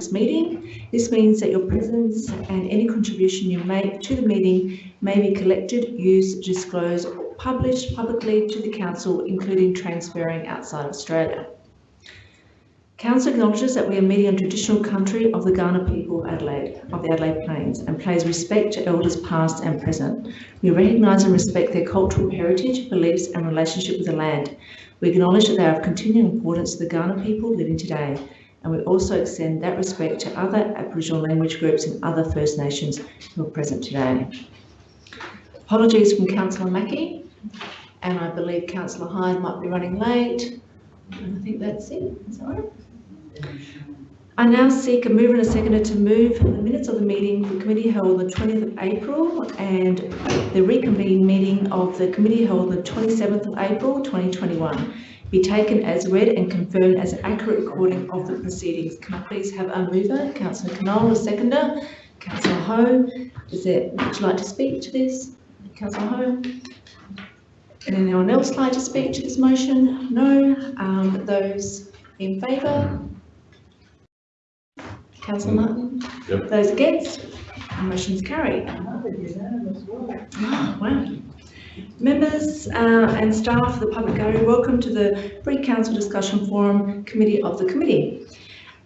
this meeting. This means that your presence and any contribution you make to the meeting may be collected, used, disclosed, or published publicly to the Council, including transferring outside Australia. Council acknowledges that we are meeting on traditional country of the Kaurna people of Adelaide, of the Adelaide Plains, and pays respect to elders past and present. We recognise and respect their cultural heritage, beliefs and relationship with the land. We acknowledge that they are of continuing importance to the Kaurna people living today, and we also extend that respect to other Aboriginal language groups and other First Nations who are present today. Apologies from Councillor Mackie, and I believe Councillor Hyde might be running late. And I think that's it. Right? I now seek a mover and a seconder to move the minutes of the meeting the committee held on the 20th of April and the reconvened meeting of the committee held on the 27th of April 2021 be taken as read and confirmed as an accurate recording of the proceedings. Can I please have a mover, Councillor Knoll, a seconder, Councillor Hou. Is there, would you like to speak to this? Councillor Hou? Anyone else like to speak to this motion? No. Um, those in favour? Councillor Martin? Yep. Those against? Motion's carried. Wow. Members uh, and staff of the public gallery, welcome to the Pre-Council Discussion Forum Committee of the Committee.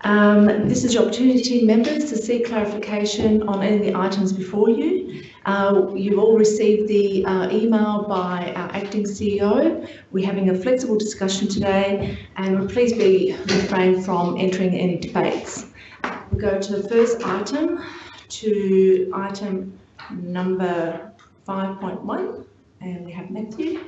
Um, this is your opportunity, members, to seek clarification on any of the items before you. Uh, you've all received the uh, email by our acting CEO. We're having a flexible discussion today and please be refrain from entering any debates. We go to the first item, to item number 5.1 and we have Matthew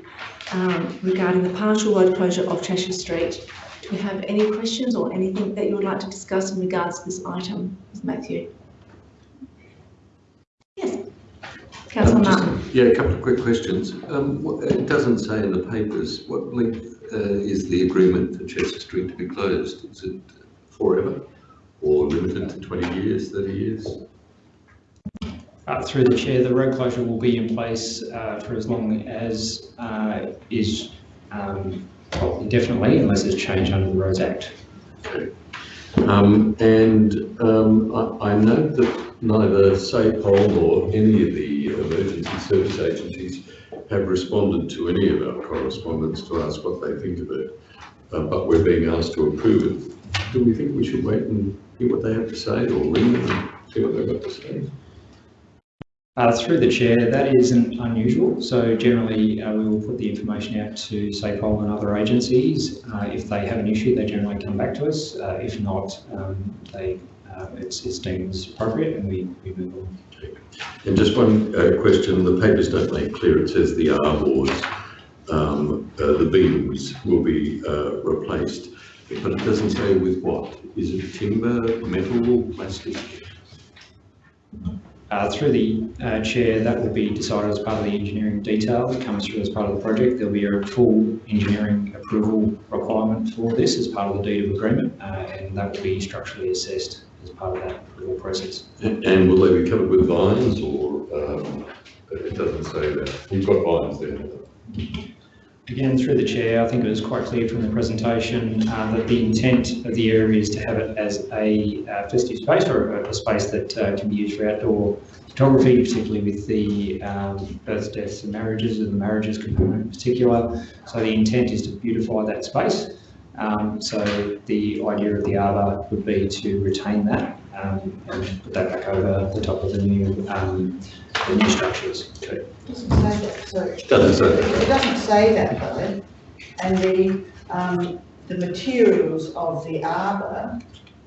um, regarding the partial road closure of Chesser Street. Do we have any questions or anything that you would like to discuss in regards to this item, Ms. Matthew? Yes. Councillor Um, Martin. Yeah, a couple of quick questions. Um, what- It doesn't say in the papers, what length uh, is the agreement for Chesser Street to be closed? Is it forever or limited to 20 years, 30 years? Uh, Through the chair, the road closure will be in place uh, for as long as uh, is um, indefinitely unless there's change under the Roads Act. Um, And um, I I note that neither SAPOL nor any of the emergency service agencies have responded to any of our correspondence to ask what they think of it. Uh, But we're being asked to approve it. Do we think we should wait and hear what they have to say or ring them and see what they've got to say? Uh, Through the chair, that isn't unusual. So generally, uh, we will put the information out to SAPOL and other agencies. Uh, If they have an issue, they generally come back to us. Uh, If not, um, they, uh, it's it's deemed as appropriate and we we move on. And just one uh, question, the papers don't make clear, it says the R boards, um, the beams will be replaced, but it doesn't say with what? Is it timber, metal, or plastic? Uh, Through the uh, chair, that will be decided as part of the engineering detail that comes through as part of the project. There'll be a full engineering approval requirement for this as part of the deed of agreement, uh, and that will be structurally assessed as part of that approval process. And and will they be covered with vines or, um, it doesn't say that, you've got vines there. Again, through the chair, I think it was quite clear from the presentation uh, that the intent of the area is to have it as a uh, festive space or a, space that uh, can be used for outdoor photography, particularly with the um, births, deaths and marriages and the marriages component in particular. So the intent is to beautify that space. Um, so the idea of the arbour would be to retain that um, and put that back over the top of the new, um, the new structures too. Doesn't say that, sorry. Doesn't say that. It doesn't say that though, and the, um, the materials of the arbour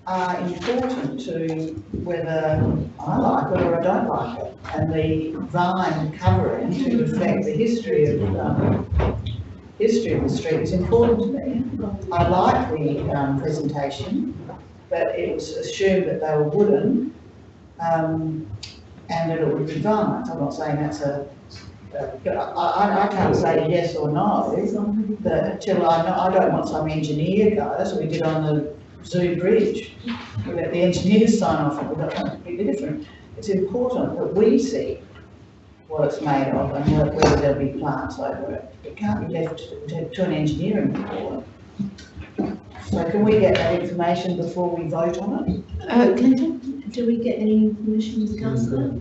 are important to whether I like it or I don't like it. And the vine covering to reflect the history of, um, history of the street is important to me. I like the, um, presentation, but it was assumed that they were wooden, um, and that it would be vines. I'm not saying that's a, uh, I, I, can't say yes or no, but till I know, I don't want some engineer guy, that's what we did on the Zoo Bridge. We let the engineers sign off, and we got something completely different. It's important that we see what it's made of and whe- whether there'll be plants over it. It can't be left to, to an engineering board. So can we get that information before we vote on it? Uh, Clinton, do we get any information as councillor?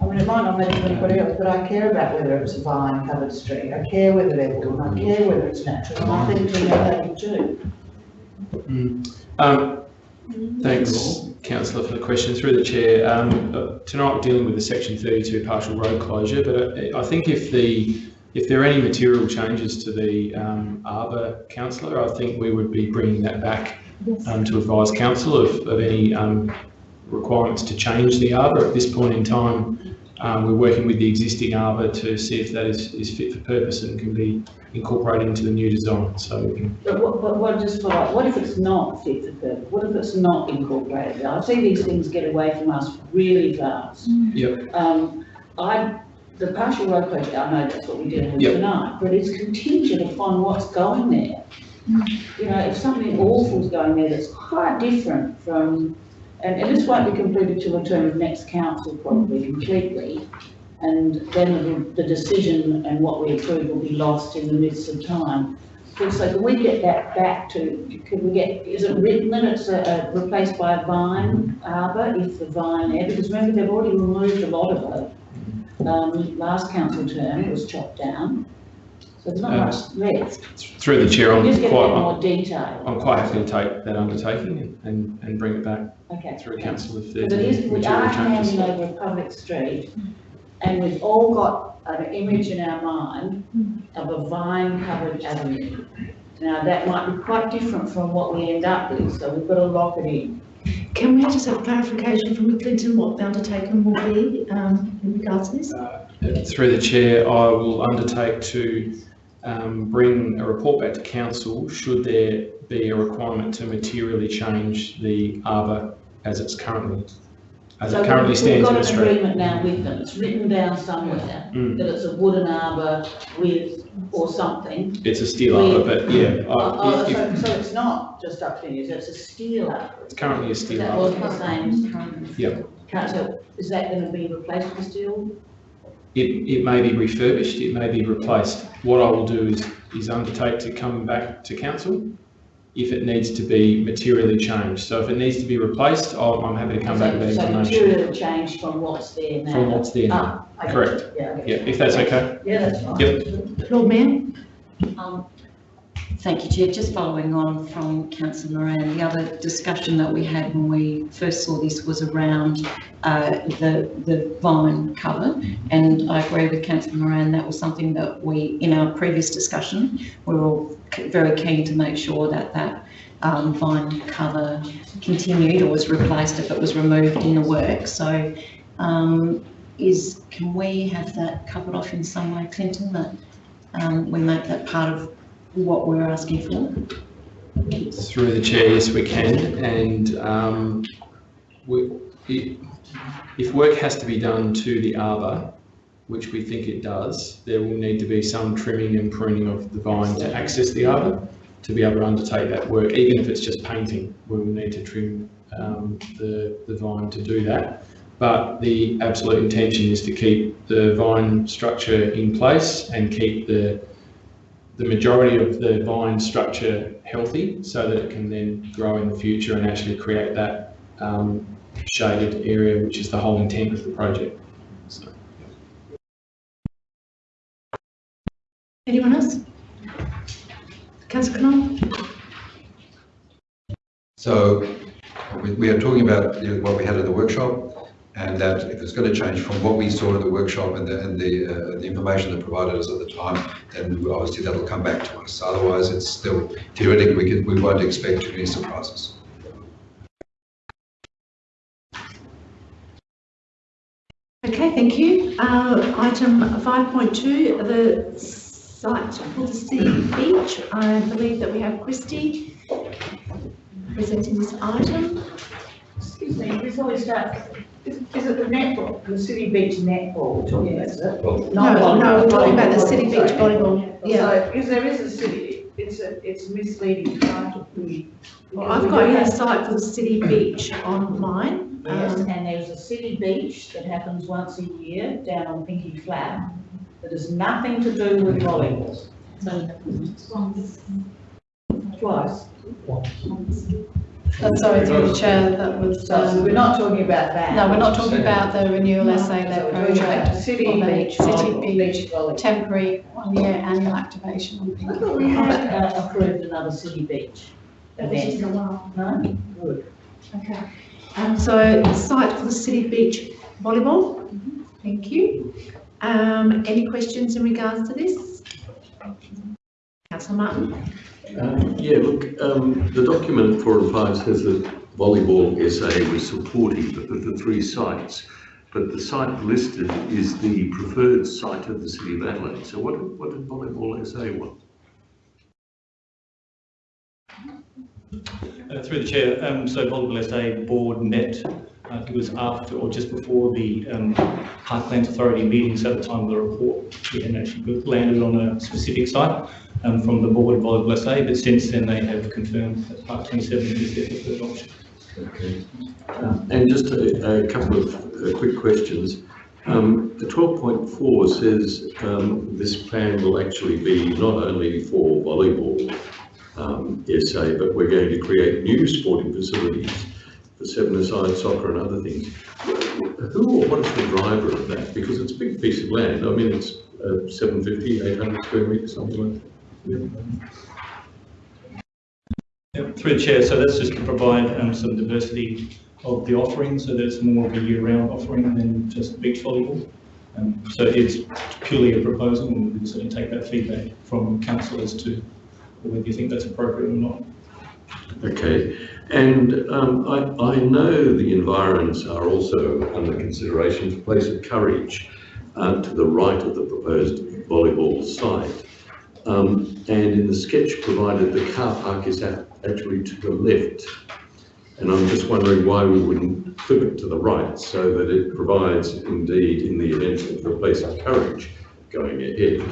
I mean, it might not matter to anybody else, but I care about whether it's a vine covered street, I care whether they're wood, I care whether it's natural, and I think Tina David too. Um, Thanks, councillor, for the question. Through the chair, um, uh, tonight we're dealing with the section 32 partial road closure, but uh, I think if the, if there are any material changes to the um, arbour councillor, I think we would be bringing that back um, to advise council of, of any um, requirements to change the arbour. At this point in time, um, we're working with the existing arbour to see if that is, is fit for purpose and can be incorporated into the new design. So we can But what, but what, just follow up, what if it's not fit for purpose? What if it's not incorporated? I see these things get away from us really fast. Yep. Um, I, the partial road closure, I know that's what we're dealing with Yep. tonight, but it's contingent upon what's going there. You know, if something awful's going there that's quite different from, and, and this won't be completed till the term of next council probably completely. And then the, the decision and what we approve will be lost in the midst of time. So can we get that back to, can we get, is it written that it's uh, replaced by a vine arbor if the vine there? Because remember, they've already removed a lot of it. Um, last council term, it was chopped down. So there's not Uh, much left. through the chair, I'm Just get a bit quite, more detail. I'm quite happy to take that undertaking and, and, and bring it back Okay. through council if there's But it any we are material changes. handing over a public street, and we've all got an image in our mind of a vine-covered avenue. Now, that might be quite different from what we end up with, so we've got to lock it in. Can we just have clarification from Clinton what the undertaking will be um, in regards to this? Uh, Through the chair, I will undertake to um, bring a report back to council should there be a requirement to materially change the arbour as it's currently, as So it currently stands in We've got an agreement now with them, it's written down somewhere, Mm. that it's a wooden arbor with, or something. It's a steel arbour, but yeah, Oh, oh, if- so, so it's not just up to you, it's a steel arbor. it's currently a steel That arbour. wasn't the same. So is that gonna be replaced with steel? It, it may be refurbished, it may be replaced. What I will do is, is undertake to come back to council if it needs to be materially changed. So if it needs to be replaced, I'm, I'm happy to come back with that So- So information material change from what's there now? from what's there now. Ah, okay. Correct. Yeah, okay. Yeah, if that's okay. Yeah, that's fine. Yep. Lord Mayor? Um, Thank you, Chair. Just following on from councillor Moran, the other discussion that we had when we first saw this was around uh, the, the vine cover. And I agree with councillor Moran, that was something that we, in our previous discussion, we were all very keen to make sure that that um, vine cover continued or was replaced if it was removed in the work. So um, is, can we have that covered off in some way, Clinton, that um, we make that part of what we're asking for. Through the chair, yes, we can. And um, we, i- if work has to be done to the arbour, which we think it does, there will need to be some trimming and pruning of the vine to access the arbour to be able to undertake that work. Even if it's just painting, we will need to trim um, the, the vine to do that. But the absolute intention is to keep the vine structure in place and keep the the majority of the vine structure healthy so that it can then grow in the future and actually create that um, shaded area, which is the whole intent of the project. So, Anyone else? Councillor Knoll? So we, we are talking about what we had at the workshop and that if it's going to change from what we saw in the workshop and the, and the, uh, the information that provided us at the time, then obviously that'll come back to us. Otherwise, it's still theoretically, we can, we won't expect too many surprises. Okay, thank you. Uh, item five point two, the site for the city beach. I believe that we have Christy presenting this item. Excuse me, before we start, is, is it the netball, the city beach netball we're talking about, is it? No, no, we're talking about the city beach volleyball. Yeah. So, because there is a city, it's a, it's misleading title. Well, I've got here site for the city beach online. Yes, Um, and there's a city beach that happens once a year down on Pinky Flat that has nothing to do with volleyball. Twice. Uh, Sorry, through the chair, that was, So um, we're not talking about that. no, we're not talking about the renewal No, SA so led we're talking about project. City of a beach. City volleyball, beach, volleyball. temporary one-year annual activation on I Pinky. thought we had uh, approved another city beach event. No? Good. Okay. Um, so site for the City Beach Volleyball, thank you. Um, any questions in regards to this? Councillor Martin? Um, Yeah, look, um, the document four and five says that volleyball SA was supportive of the three sites, but the site listed is the preferred site of the city of Adelaide. So what, what did volleyball SA want? Uh, Through the chair, um, so Volleyball SA board met, think it was after or just before the um, Parklands Authority meetings at the time of the report. We hadn't actually landed on a specific site um, from the board of Volleyball SA, but since then they have confirmed that Park 27 is their preferred option. Okay. Um, And just a, a couple of uh, quick questions. Um, the twelve point four says, um, this plan will actually be not only for volleyball, um, SA, but we're going to create new sporting facilities for seven-a-side soccer and other things. Who or what is the driver of that? Because it's a big piece of land. I mean, it's uh, 750, 800 square metres, something like that. Yeah, Through the chair, so that's just to provide um, some diversity of the offering, so that it's more of a year-round offering than just beach volleyball. Um, So it's purely a proposal, and we can certainly take that feedback from council as to whether you think that's appropriate or not. Okay, and um, I, I know the environs are also under consideration for Place of Courage uh, to the right of the proposed volleyball site. Um, and in the sketch provided, the car park is actually to the left. And I'm just wondering why we wouldn't flip it to the right so that it provides indeed, in the event of the Place of Courage going ahead,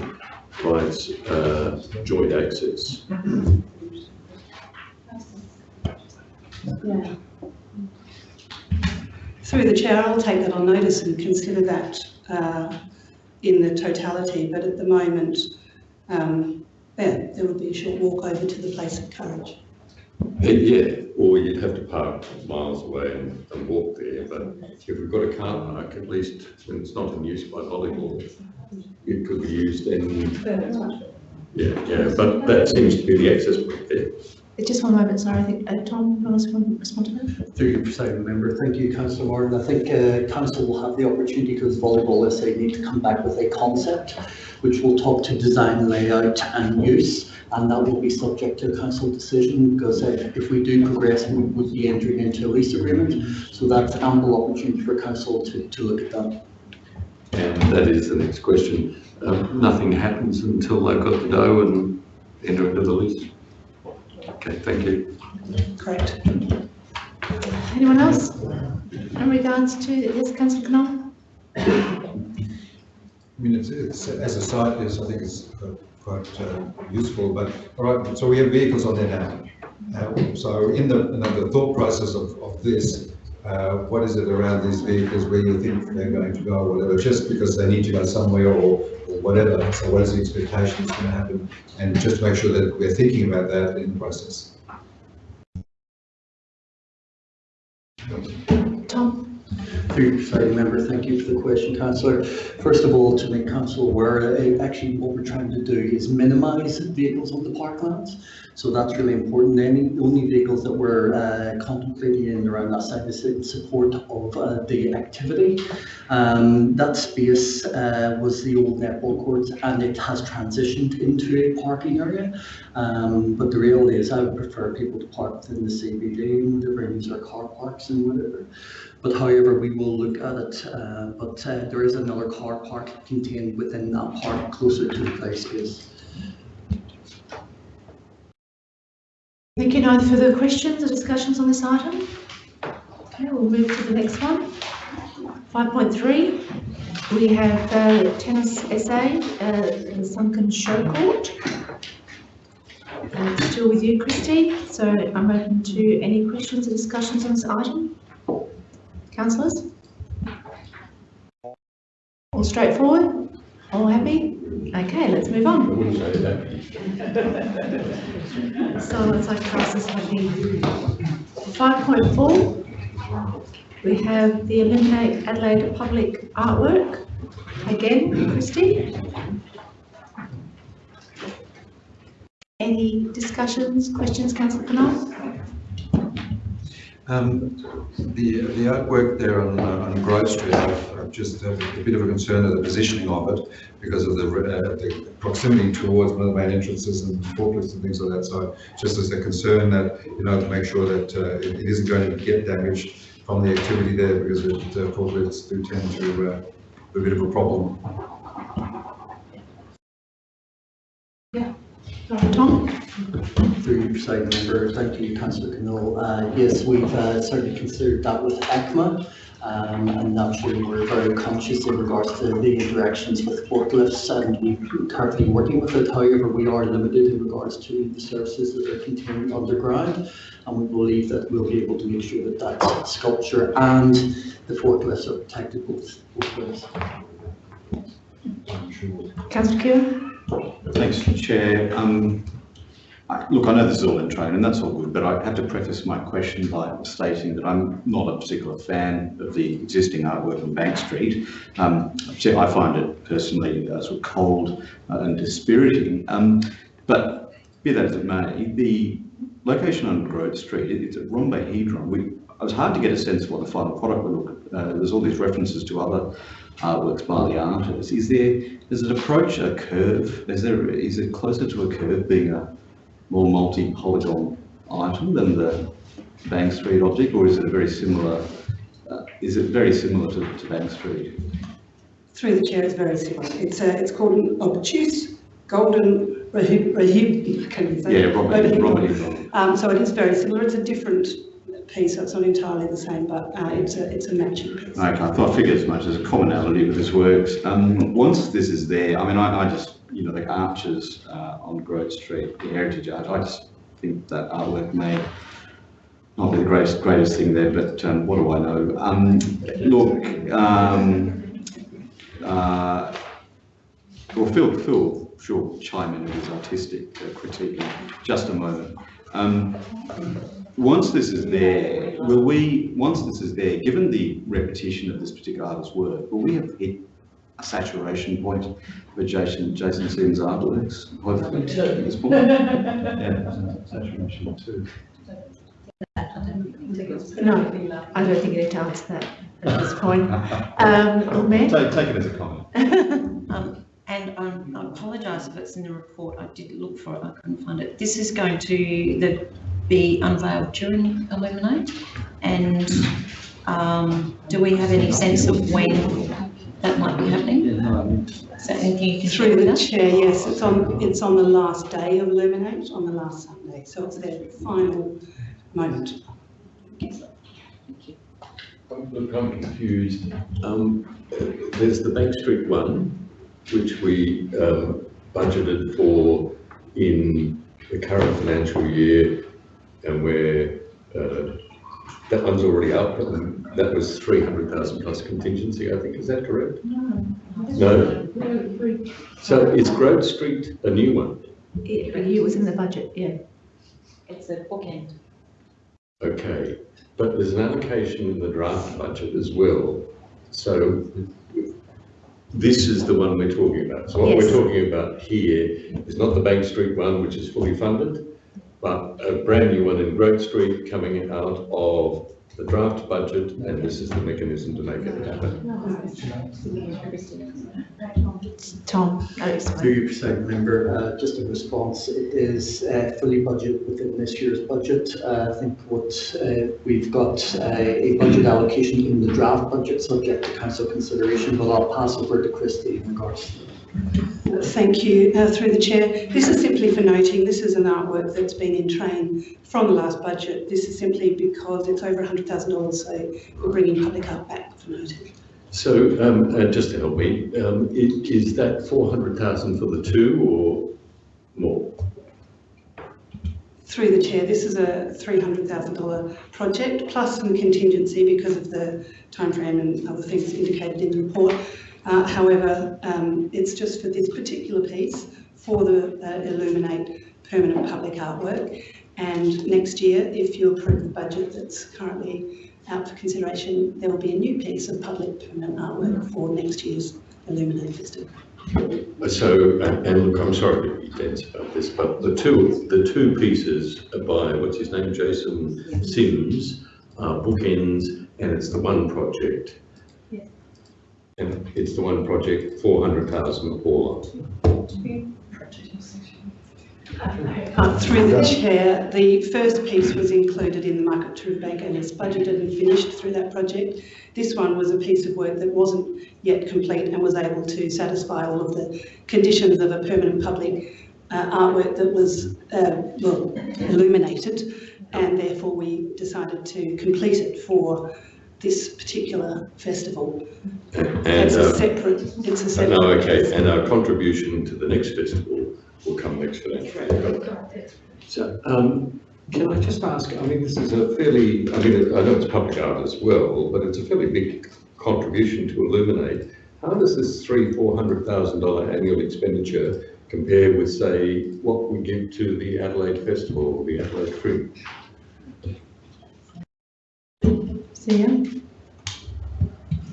provides uh, joint access. Yeah. Through the chair, I'll take that on notice and consider that uh, in the totality, but at the moment, um, yeah, there would be a short walk over to the place of courage. Yeah, Yeah, or you'd have to park miles away and, and walk there, but if we've got a car park, at least when it's not in use by volleyball, it could be used and, yeah, yeah, but that seems to be the access point there. Just one moment, sorry, I think, uh, Tom, you want to respond to that? Through you, Presiding Member. Thank you, Councillor Martin. I think uh, Council will have the opportunity because Volleyball SA need to come back with a concept which will talk to design, layout and use. And that will be subject to council decision because uh, if we do progress, we would be entering into a lease agreement. So that's ample opportunity for council to, to look at that. And that is the next question. Um, nothing happens until they've got the dough and enter into the lease. Okay, thank you. Correct. Anyone else? In regards to, yes, councillor Knoll? I mean, it's, it's, as a site, yes, I think it's uh, quite uh, useful, but, all right, so we have vehicles on there now. Uh, So in the, in the thought process of, of this, uh, what is it around these vehicles where you think they're going to go or whatever, just because they need to go somewhere or, or whatever? So what is the expectation that's going to happen? And just make sure that we're thinking about that in the process. Tom? Through you, Member, thank you for the question, Councillor. First of all, to make Council aware, uh, actually what we're trying to do is minimise vehicles on the parklands. So that's really important. Any, only vehicles that we're uh, contemplating in around that side is in support of uh, the activity. Um, That space uh, was the old netball courts and it has transitioned into a parking area. Um, But the reality is I would prefer people to park within the CBD and whatever, use our car parks and whatever. But however, we will look at it, uh, but uh, there is another car park contained within that park closer to the play space. Thank you. No further questions or discussions on this item? Okay, we'll move to the next one. Five point three, we have uh, Tennis SA, uh, Sunken Show Court. Uh, Still with you, Christy, so I'm open to any questions or discussions on this item. Councillors? All straightforward? All happy? Okay, let's move on. that. Silence like classes happy. Five point four, we have the Illuminate Adelaide Public Artwork. Again, Christy. Any discussions, questions, councillor Knoll? Um, the, the artwork there on, uh, on Grove Street, I've, just have a bit of a concern of the positioning of it because of the, uh, the proximity towards one of the main entrances and forklifts and things like that. So just as a concern that, you know, to make sure that uh, it, it isn't going to get damaged from the activity there because it, uh, forklifts do tend to uh, be a bit of a problem. Tom? Through your side member, thank you, councillor Knoll. Uh, yes, we've uh, certainly considered that with ECMA. Um, and naturally, we're very conscious in regards to the interactions with forklifts and we're currently working with it. However, we are limited in regards to the services that are contained underground. And we believe that we'll be able to make sure that that sculpture and the forklifts are protected both, both ways. Councillor Kew? Thanks, Chair. Um, I- Look, I know this is all in train and that's all good, but I have to preface my question by stating that I'm not a particular fan of the existing artwork on Bank Street. Um, I find it personally uh, sort of cold uh, and dispiriting. Um, But be that as it may, the location on Grove Street, it- it's a rhombohedron. We, it was hard to get a sense of what the final product would look. Uh, There's all these references to other artworks by the artist. Is there, does it approach a curve? Is there, is it closer to a curve being a more multi-polygon item than the Bank Street object, or is it a very similar, uh, is it very similar to, to Bank Street? Through the chair, it's very similar. It's, uh, it's called an obtuse golden rahib, rahib, I can't even say. Yeah. Robert, Rahib. Robert, Um, so it is very similar. It's a different piece, so it's not entirely the same, but, uh, it's a, it's a matching piece. Okay, I thought, I figured as much as a commonality with this works. Um, once this is there, I mean, I, I just, you know, the arches, uh, on Grove Street, the heritage arch, I just think that artwork may not be the greatest, greatest thing there, but, um, what do I know? Um, look, um, uh, well, Phil, Phil, sure, chime in with his artistic uh, critique in just a moment. Once this is there, will we, once this is there, given the repetition of this particular artist's work, will we have hit a saturation point for Jason, Jason Sims artworks? Hopefully, at this point. Yeah, saturation two. No, I don't think you need to answer that at this point. Um, Lord Take, take it as a comment. Um, and um, I apologise if it's in the report, I did look for it, I couldn't find it. This is going to the, be unveiled during Illuminate? And um, do we have any sense of when that might be happening? Is that anything you can share Through with the us? chair, yes, it's on, it's on the last day of Illuminate, on the last Sunday, so it's their final moment. Look, I'm confused. Um, there's the Bank Street one, which we, um, budgeted for in the current financial year, and where, uh, that one's already up, and that was three hundred thousand plus contingency, I think, is that correct? No? So is Grove Street a new one? It, it was in the budget, yeah. It's a bookend. Okay, but there's an allocation in the draft budget as well. So this is the one we're talking about. So what we're talking about here is not the Bank Street one, which is fully funded, but a brand new one in Grove Street coming out of the draft budget, and this is the mechanism to make it happen. Tom, oh, it's Through your presiding member, uh, just a response, it is uh, fully budgeted within this year's budget. Uh, I think what uh, we've got uh, a budget allocation in the draft budget subject to council consideration, but I'll pass over to Christie in regards to that. Thank you. Uh, Through the chair, this is simply for noting, this is an artwork that's been in train from the last budget. This is simply because it's over $100,000, so we're bringing public art back for noting. So, um, uh, just to help me, um, i- is that four hundred thousand for the two or more? Through the chair, this is a $300,000 project, plus some contingency because of the timeframe and other things indicated in the report. Uh, however, um, it's just for this particular piece for the uh, Illuminate permanent public artwork. And next year, if you approve the budget that's currently out for consideration, there will be a new piece of public permanent artwork for next year's Illuminate Festival. So, and and look, I'm sorry to be dense about this, but the two, the two pieces by, what's his name, Jason Sims, are bookends, and it's the one project. And it's the one project, four hundred thousand all up. Uh, through the chair, the first piece was included in the Market to Riverbank and is budgeted and finished through that project. This one was a piece of work that wasn't yet complete and was able to satisfy all of the conditions of a permanent public uh, artwork that was, uh, well, illuminated. And therefore we decided to complete it for this particular festival. And, It's a uh, separate, it's a separate. no, okay, and our contribution to the next festival will come next financial year. So, um, can I just ask, I mean, this is a fairly, I mean, I know it's public art as well, but it's a fairly big contribution to Illuminate. How does this three, four hundred thousand dollar annual expenditure compare with, say, what we give to the Adelaide Festival or the Adelaide Fringe?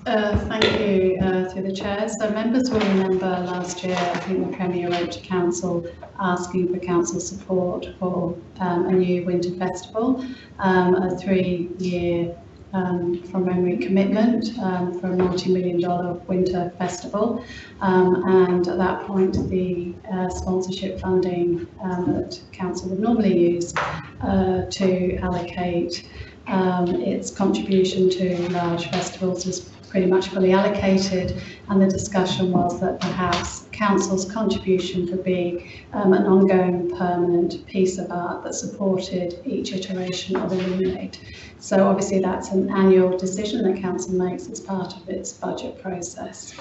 Uh, thank you, uh, through the chair. So members will remember last year, I think the Premier wrote to council asking for council support for um, a new winter festival, um, a three-year um, from memory commitment um, for a multi-million dollar winter festival. Um, and at that point, the uh, sponsorship funding um, that council would normally use uh, to allocate um, its contribution to large festivals was pretty much fully allocated and the discussion was that perhaps council's contribution could be um, an ongoing permanent piece of art that supported each iteration of Illuminate. So obviously that's an annual decision that council makes as part of its budget process.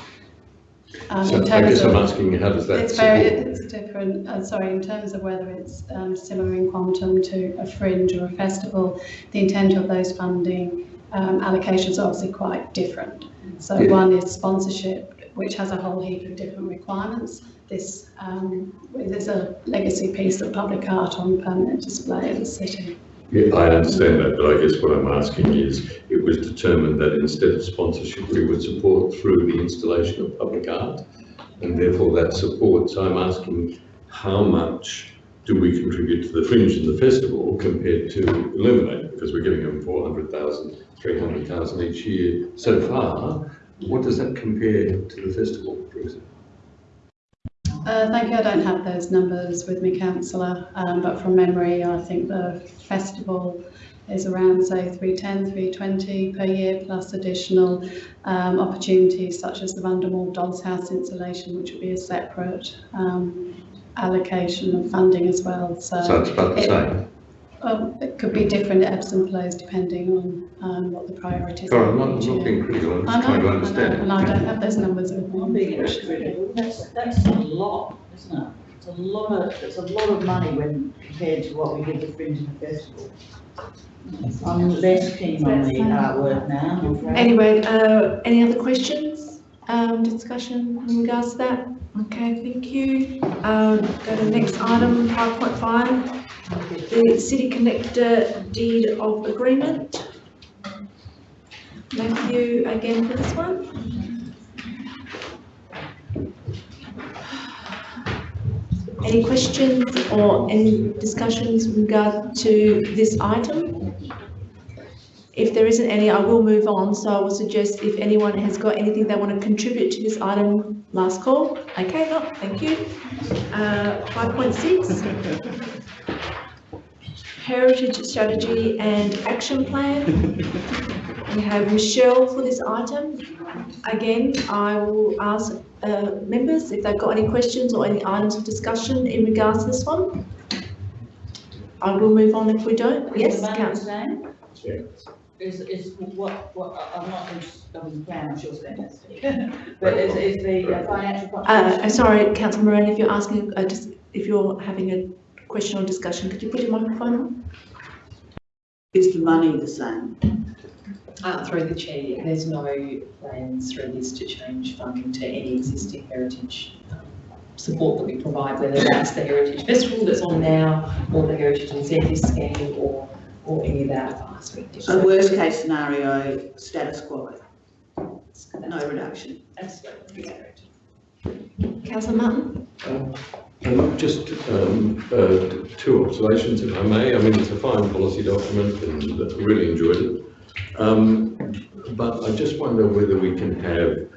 Um, So I guess I'm of- asking, how does that it's very, it's different, uh, sorry, in terms of whether it's um, similar in quantum to a fringe or a festival, the intent of those funding um, allocations are obviously quite different. So Yeah. one is sponsorship, which has a whole heap of different requirements. This um, is a legacy piece of public art on permanent display in the city. Yeah, I understand that, but I guess what I'm asking is, it was determined that instead of sponsorship, we would support through the installation of public art, and therefore that support. So I'm asking, how much do we contribute to the Fringe and the festival compared to Illuminate? Because we're giving them 400,000, 300,000 each year so far. What does that compare to the festival, for example? Uh, thank you. I don't have those numbers with me, councillor, um, but from memory, I think the festival is around, say, 310, 320 per year, plus additional um, opportunities such as the Vandermoor Dolls House installation, which would be a separate um, allocation of funding as well. So, So it's about the it- same. Um, it could be different ebbs and flows depending on um, what the priorities Sorry, are. I'm not, each I'm not being critical, I'm I just trying to know, I understand. and I don't have those numbers with I'm me. being critical, that's, that's a lot, isn't it? It's a lot of, it's a lot of money when compared to what we give the Fringe and the Festival. I'm less keen on the artwork now, I'm afraid. Anyway, uh, any other questions, um, discussion in regards to that? Okay, thank you. Um, go to the next item, five point five, the city connector deed of agreement. Matthew, again for this one. Any questions or any discussions in regard to this item? If there isn't any, I will move on, so I will suggest if anyone has got anything they want to contribute to this item, last call. Okay, no, thank you. Uh, five point six. Heritage Strategy and Action Plan. We have Michelle for this item. Again, I will ask uh, members if they've got any questions or any items of discussion in regards to this one. I will move on if we don't. Is Yes, the money the councillor. same? Is, is what, what, I- I'm not interested, I'm plan, I'm sure it's fantastic. But is, is the uh, financial Uh. I'm sorry, councillor Moran, if you're asking, uh, just, if you're having a question or discussion, could you put your microphone on? Is the money the same? Uh, through the chair, yeah, there's no plans through this to change funding to any existing heritage um, support that we provide, whether that's the Heritage Festival that's on now, or the Heritage Incentive Scheme, or, or any of our advisory. So worst case scenario, status quo, no reduction. Absolutely correct. Councillor Martin? Um, Just um, uh, two observations, if I may. I mean, it's a fine policy document and I really enjoyed it. Um, But I just wonder whether we can have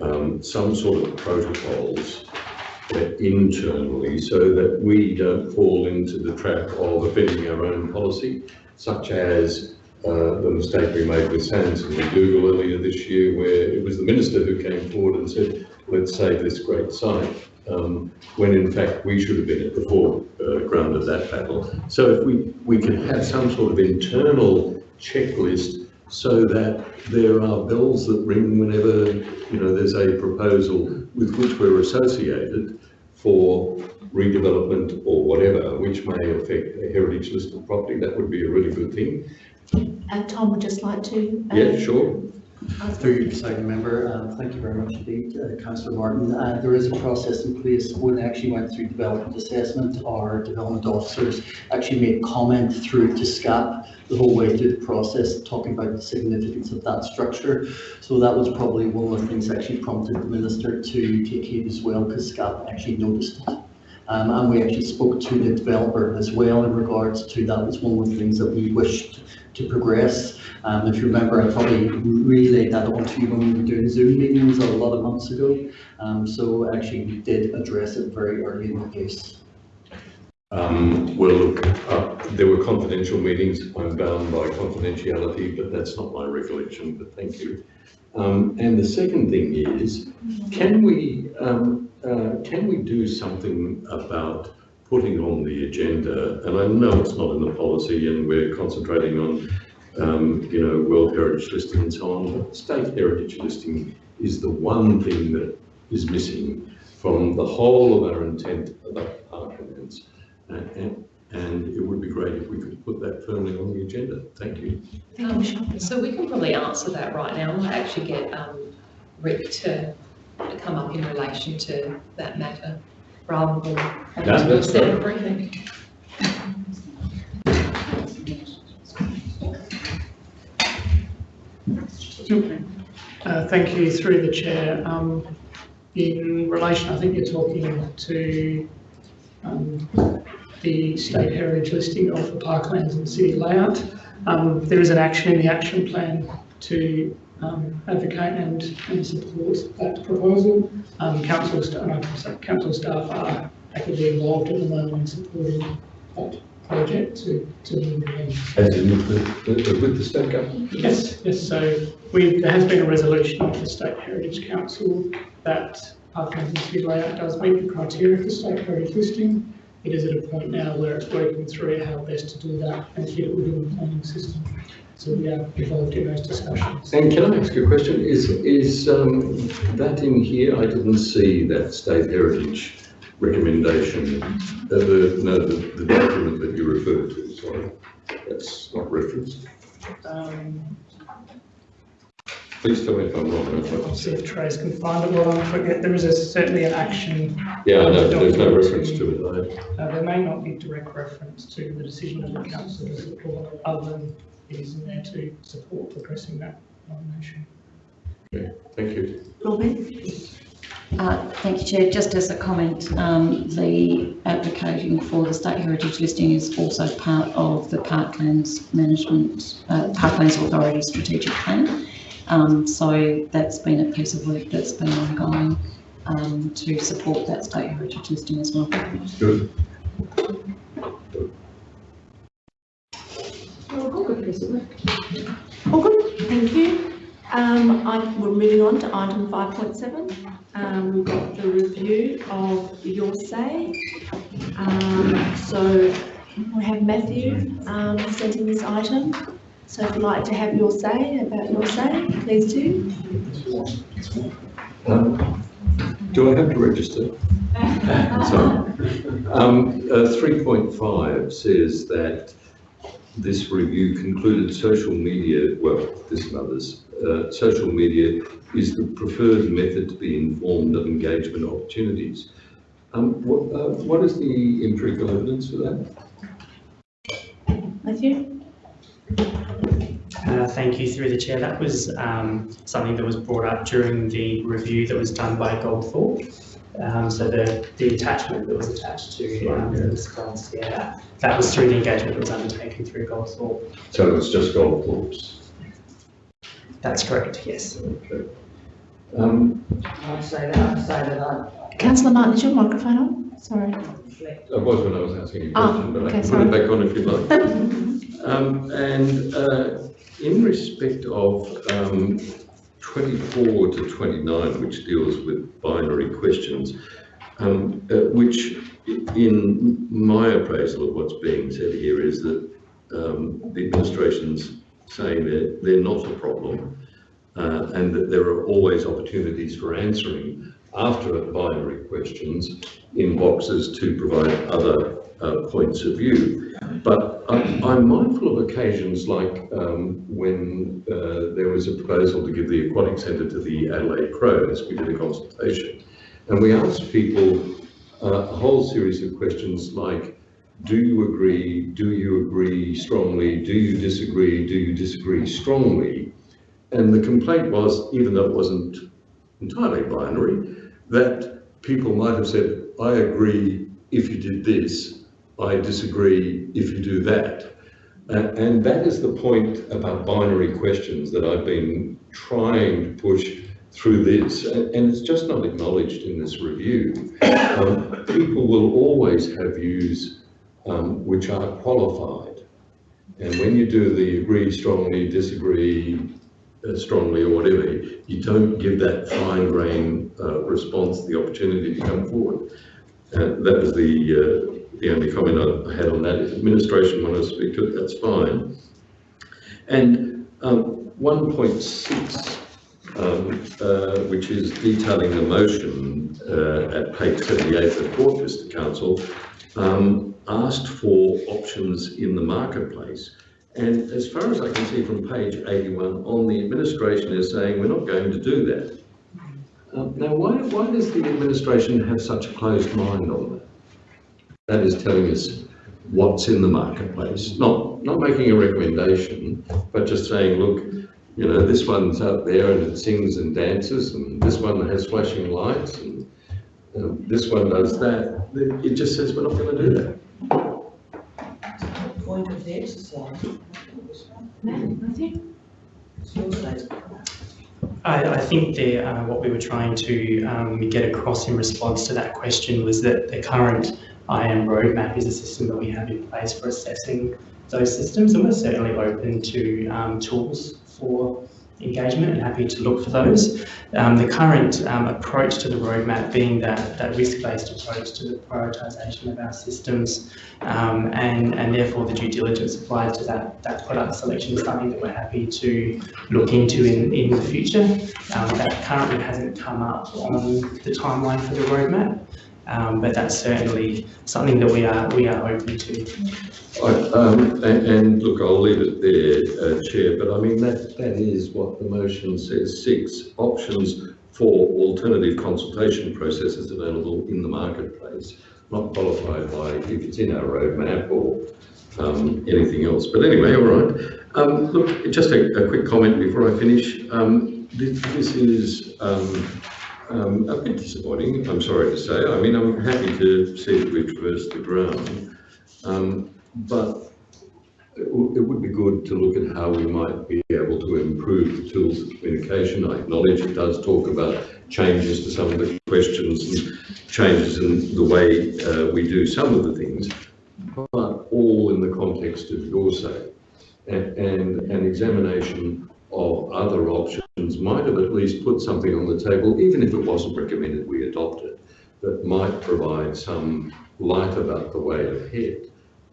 um, some sort of protocols uh, internally so that we don't fall into the trap of offending our own policy, such as uh, the mistake we made with Sands and McDougall earlier this year, where it was the minister who came forward and said, let's save this great site um, when in fact we should have been at the foreground of that battle. So if we, we can have some sort of internal checklist so that there are bells that ring whenever, you know, there's a proposal with which we're associated for redevelopment or whatever, which may affect a heritage listed property, that would be a really good thing. Uh, Tom would just like to. uh, Yeah, sure. Through you, Presiding Member, uh, thank you very much indeed, uh, Councillor Martin. Uh, There is a process in place when they actually went through development assessment, our development officers actually made comment through to SCAP the whole way through the process, talking about the significance of that structure. So that was probably one of the things that actually prompted the Minister to take heed as well, because SCAP actually noticed it. Um, and we actually spoke to the developer as well in regards to that was one of the things that we wished to progress. Um, if you remember, I probably relayed that on to you when we were doing Zoom meetings a lot of months ago. Um, so actually we did address it very early in the case. Um, well, look, there were confidential meetings, I'm bound by confidentiality, but that's not my recollection, but thank you. Um, and the second thing is, can we, um, uh, can we do something about putting on the agenda, and I know it's not in the policy and we're concentrating on, um, you know, World Heritage listing and so on, but state heritage listing is the one thing that is missing from the whole of our intent about parklands. And, and- and it would be great if we could put that firmly on the agenda. Thank you. Um, so we can probably answer that right now. I might actually get, um, Rick to, to come up in relation to that matter, rather than having No, to briefing. Uh, Thank you, through the chair. Um, In relation, I think you're talking to um, the state heritage listing of the parklands and city layout. Um, There is an action in the action plan to um, advocate and and support that proposal. Um, Council, sta- no, council staff are actively involved at the moment in supporting that project to to move ahead. As in with the, with the state government? Yes, yes, so we, there has been a resolution of the State Heritage Council that Parklands and City Layout does meet the criteria for state heritage listing. It is at a point now where it's working through how best to do that and fit it within the planning system. So we are involved in those discussions. And can I ask you a question? Is, is um, that in here? I didn't see that state heritage recommendation, uh, the, no, the, the document that you referred to, sorry. That's not referenced. Um, Please tell me if I'm wrong. if I'll I'm- see if Trace can find it while I'm forget, there is a, certainly an action. Yeah, I know, there's no reference to it. Uh, there may not be direct reference to the decision of the council to support, other than it is in there to support progressing that nomination. Okay, thank you. Robin? Uh, Thank you, Chair. Just as a comment, um, the advocating for the state heritage listing is also part of the Parklands Management, uh, Parklands Authority Strategic Plan. Um, So that's been a piece of work that's been ongoing um, to support that state heritage listing as well. Good. All good, thank you. Um, I, we're moving on to item five point seven. Um, we've got the review of your say. Um, so we have Matthew, um, presenting this item. So if you'd like to have your say about your say, please do. Um, Do I have to register? Sorry. Um, uh, three point five says that this review concluded social media, well, this and others, uh, social media is the preferred method to be informed of engagement opportunities. Um, what, uh, what is the empirical evidence for that? Matthew? Uh, thank you through the chair. That was um, something that was brought up during the review that was done by Goldthorpe. Um, so the, the attachment that was attached to um, the response, yeah, that, that was through the engagement that was undertaken through Goldthorpe. So it was just Goldthorpe's? That's correct, yes. Okay. Um, I'd say that, I'd say that I. Councillor Martin, is your microphone on? Sorry. I was when I was asking you a Oh, question, but I okay, can put it back on if you like. Um, and, uh, in respect of, um, twenty-four to twenty-nine, which deals with binary questions, um, uh, which in my appraisal of what's being said here is that, um, the administration's saying that they're not a problem, uh, and that there are always opportunities for answering after binary questions in boxes to provide other uh, points of view. But I'm, I'm mindful of occasions like um, when uh, there was a proposal to give the aquatic centre to the Adelaide Crows, we did a consultation, and we asked people uh, a whole series of questions like, do you agree, do you agree strongly, do you disagree, do you disagree strongly? And the complaint was, even though it wasn't entirely binary, that people might have said, I agree if you did this, I disagree if you do that. Uh, and that is the point about binary questions that I've been trying to push through this, and, it's just not acknowledged in this review. Um, people will always have views um, which are qualified. And when you do the agree strongly, disagree uh, strongly or whatever, you don't give that fine grain uh, response the opportunity to come forward. And that was the, uh, the only comment I had on that. If administration want to speak to it, that's fine. And um, 1.6, um, uh, which is detailing the motion uh, at page 78 of the Port Council, um, asked for options in the marketplace. And as far as I can see from page 81, on the administration is saying we're not going to do that. Um, now, why, why does the administration have such a closed mind on that? That is telling us what's in the marketplace, not, not making a recommendation, but just saying, look, you know, this one's out there and it sings and dances, and this one has flashing lights, and um, this one does that. It just says we're not going to do that. Point of the exercise. Matthew? It's. I, I think the, uh, what we were trying to um, get across in response to that question was that the current IAM roadmap is a system that we have in place for assessing those systems, and we're certainly open to um, tools for engagement and happy to look for those. Um, the current um, approach to the roadmap being that, that risk-based approach to the prioritisation of our systems um, and, and therefore the due diligence applied to that, that product selection is something that we're happy to look into in, in the future. Um, that currently hasn't come up on the timeline for the roadmap, um, but that's certainly something that we are, we are open to. I, um, and, and look, I'll leave it there, uh, Chair, but I mean, that, that is what the motion says, six options for alternative consultation processes available in the marketplace, not qualified by if it's in our roadmap or um, anything else. But anyway, all right. Um, look, just a, a quick comment before I finish. Um, this, this is um, a bit disappointing, I'm sorry to say. I mean, I'm happy to see that we've traversed the ground. Um, but it it would be good to look at how we might be able to improve the tools of communication. I acknowledge it does talk about changes to some of the questions and changes in the way uh, we do some of the things, but all in the context of your say. And, and an examination of other options might have at least put something on the table, even if it wasn't recommended we adopt it, that might provide some light about the way ahead.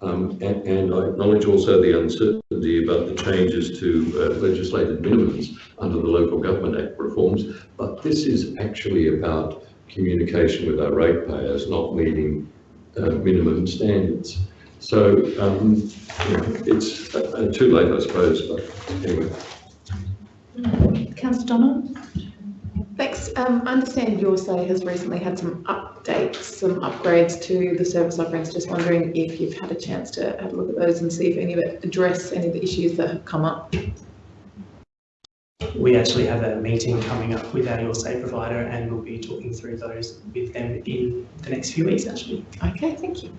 Um, and, and I acknowledge also the uncertainty about the changes to uh, legislated minimums under the Local Government Act reforms, but this is actually about communication with our ratepayers, not meeting uh, minimum standards. So um, you know, it's uh, too late, I suppose, but anyway. Councillor Donald? Thanks. Um, I understand your say has recently had some updates, some upgrades to the service offerings. Just wondering if you've had a chance to have a look at those and see if any of it address any of the issues that have come up. We actually have a meeting coming up with our Your Say provider and we'll be talking through those with them in the next few weeks, actually. Okay, thank you.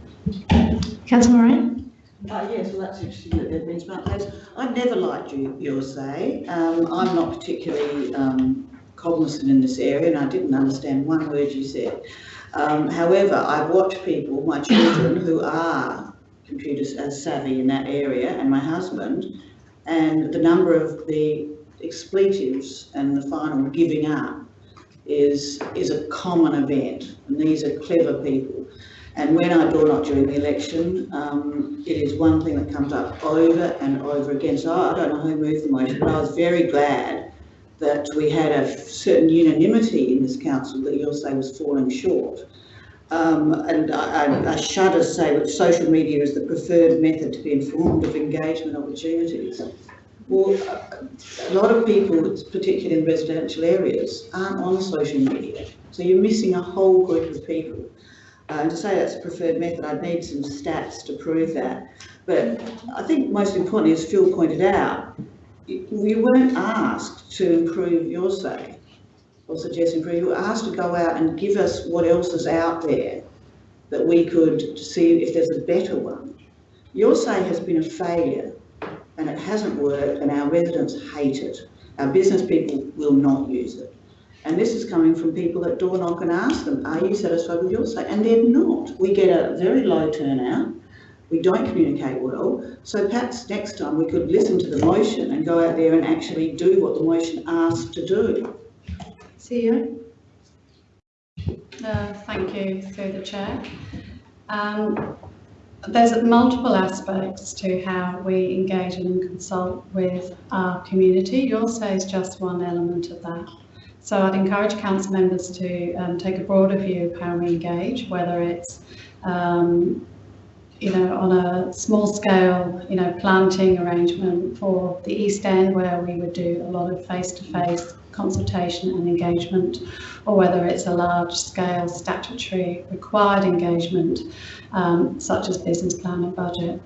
Councillor Moran? Uh, yes, well, that's interesting that there've been smart. I've never liked you, your say. Um, I'm not particularly, um, cognizant in this area and I didn't understand one word you said. Um, however, I've watched people, my children, who are computer savvy in that area and my husband, and the number of the expletives and the final giving up is, is a common event. And these are clever people. And when I door knock during the election, um, it is one thing that comes up over and over again. So I don't know who moved the motion, but I was very glad that we had a certain unanimity in this council that you'll say was falling short. Um, and I, I, shudder say that social media is the preferred method to be informed of engagement opportunities. Well, a lot of people, particularly in residential areas, aren't on social media. So you're missing a whole group of people. Uh, and to say that's a preferred method, I'd need some stats to prove that. But I think most importantly, as Phil pointed out, we weren't asked to improve your say or suggest improve. You were asked to go out and give us what else is out there that we could see if there's a better one. Your say has been a failure and it hasn't worked and our residents hate it. Our business people will not use it. And this is coming from people that door knock and ask them, are you satisfied with your say? And they're not. We get a very low turnout. We don't communicate well. So perhaps next time we could listen to the motion and go out there and actually do what the motion asks to do. CEO? Uh, thank you through the chair. Um, there's multiple aspects to how we engage and consult with our community. Your say is just one element of that. So I'd encourage council members to um, take a broader view of how we engage, whether it's um, you know, on a small scale, you know, planting arrangement for the East End where we would do a lot of face-to-face -face consultation and engagement, or whether it's a large scale statutory required engagement, um, such as business plan and budget.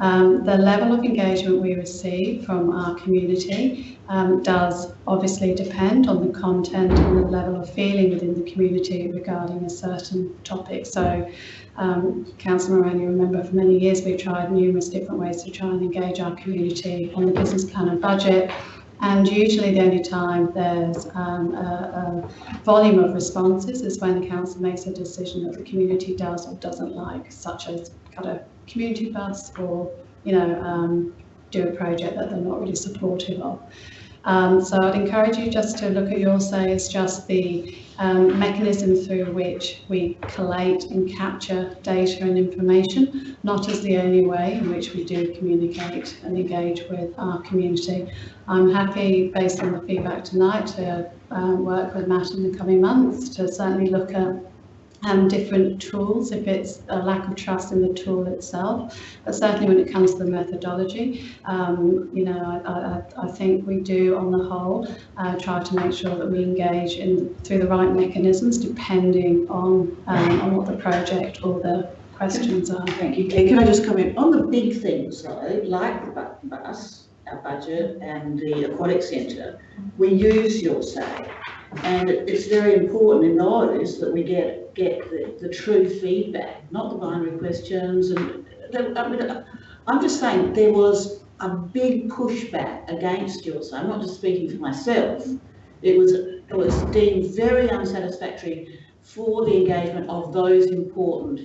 Um, the level of engagement we receive from our community um, does obviously depend on the content and the level of feeling within the community regarding a certain topic. So, um, Councillor Moran, you remember for many years we've tried numerous different ways to try and engage our community on the business plan and budget. And usually the only time there's um, a, a, volume of responses is when the council makes a decision that the community does or doesn't like, such as cut a community bus or, you know, um, do a project that they're not really supportive of. Um, so I'd encourage you just to look at your say as just the um, mechanism through which we collate and capture data and information, not as the only way in which we do communicate and engage with our community. I'm happy, based on the feedback tonight, to um, work with Matt in the coming months to certainly look at um, different tools if it's a lack of trust in the tool itself. But certainly when it comes to the methodology, um, you know, I, I, I, think we do on the whole uh, try to make sure that we engage in through the right mechanisms depending on, um, on what the project or the questions are. Thank you. Can I just comment on the big things though, like the bus, our budget and the aquatic centre, we use your say. And it's very important in those that we get get the, the true feedback, not the binary questions. And I mean, I'm just saying there was a big pushback against your say. I'm not just speaking for myself. It was it was deemed very unsatisfactory for the engagement of those important.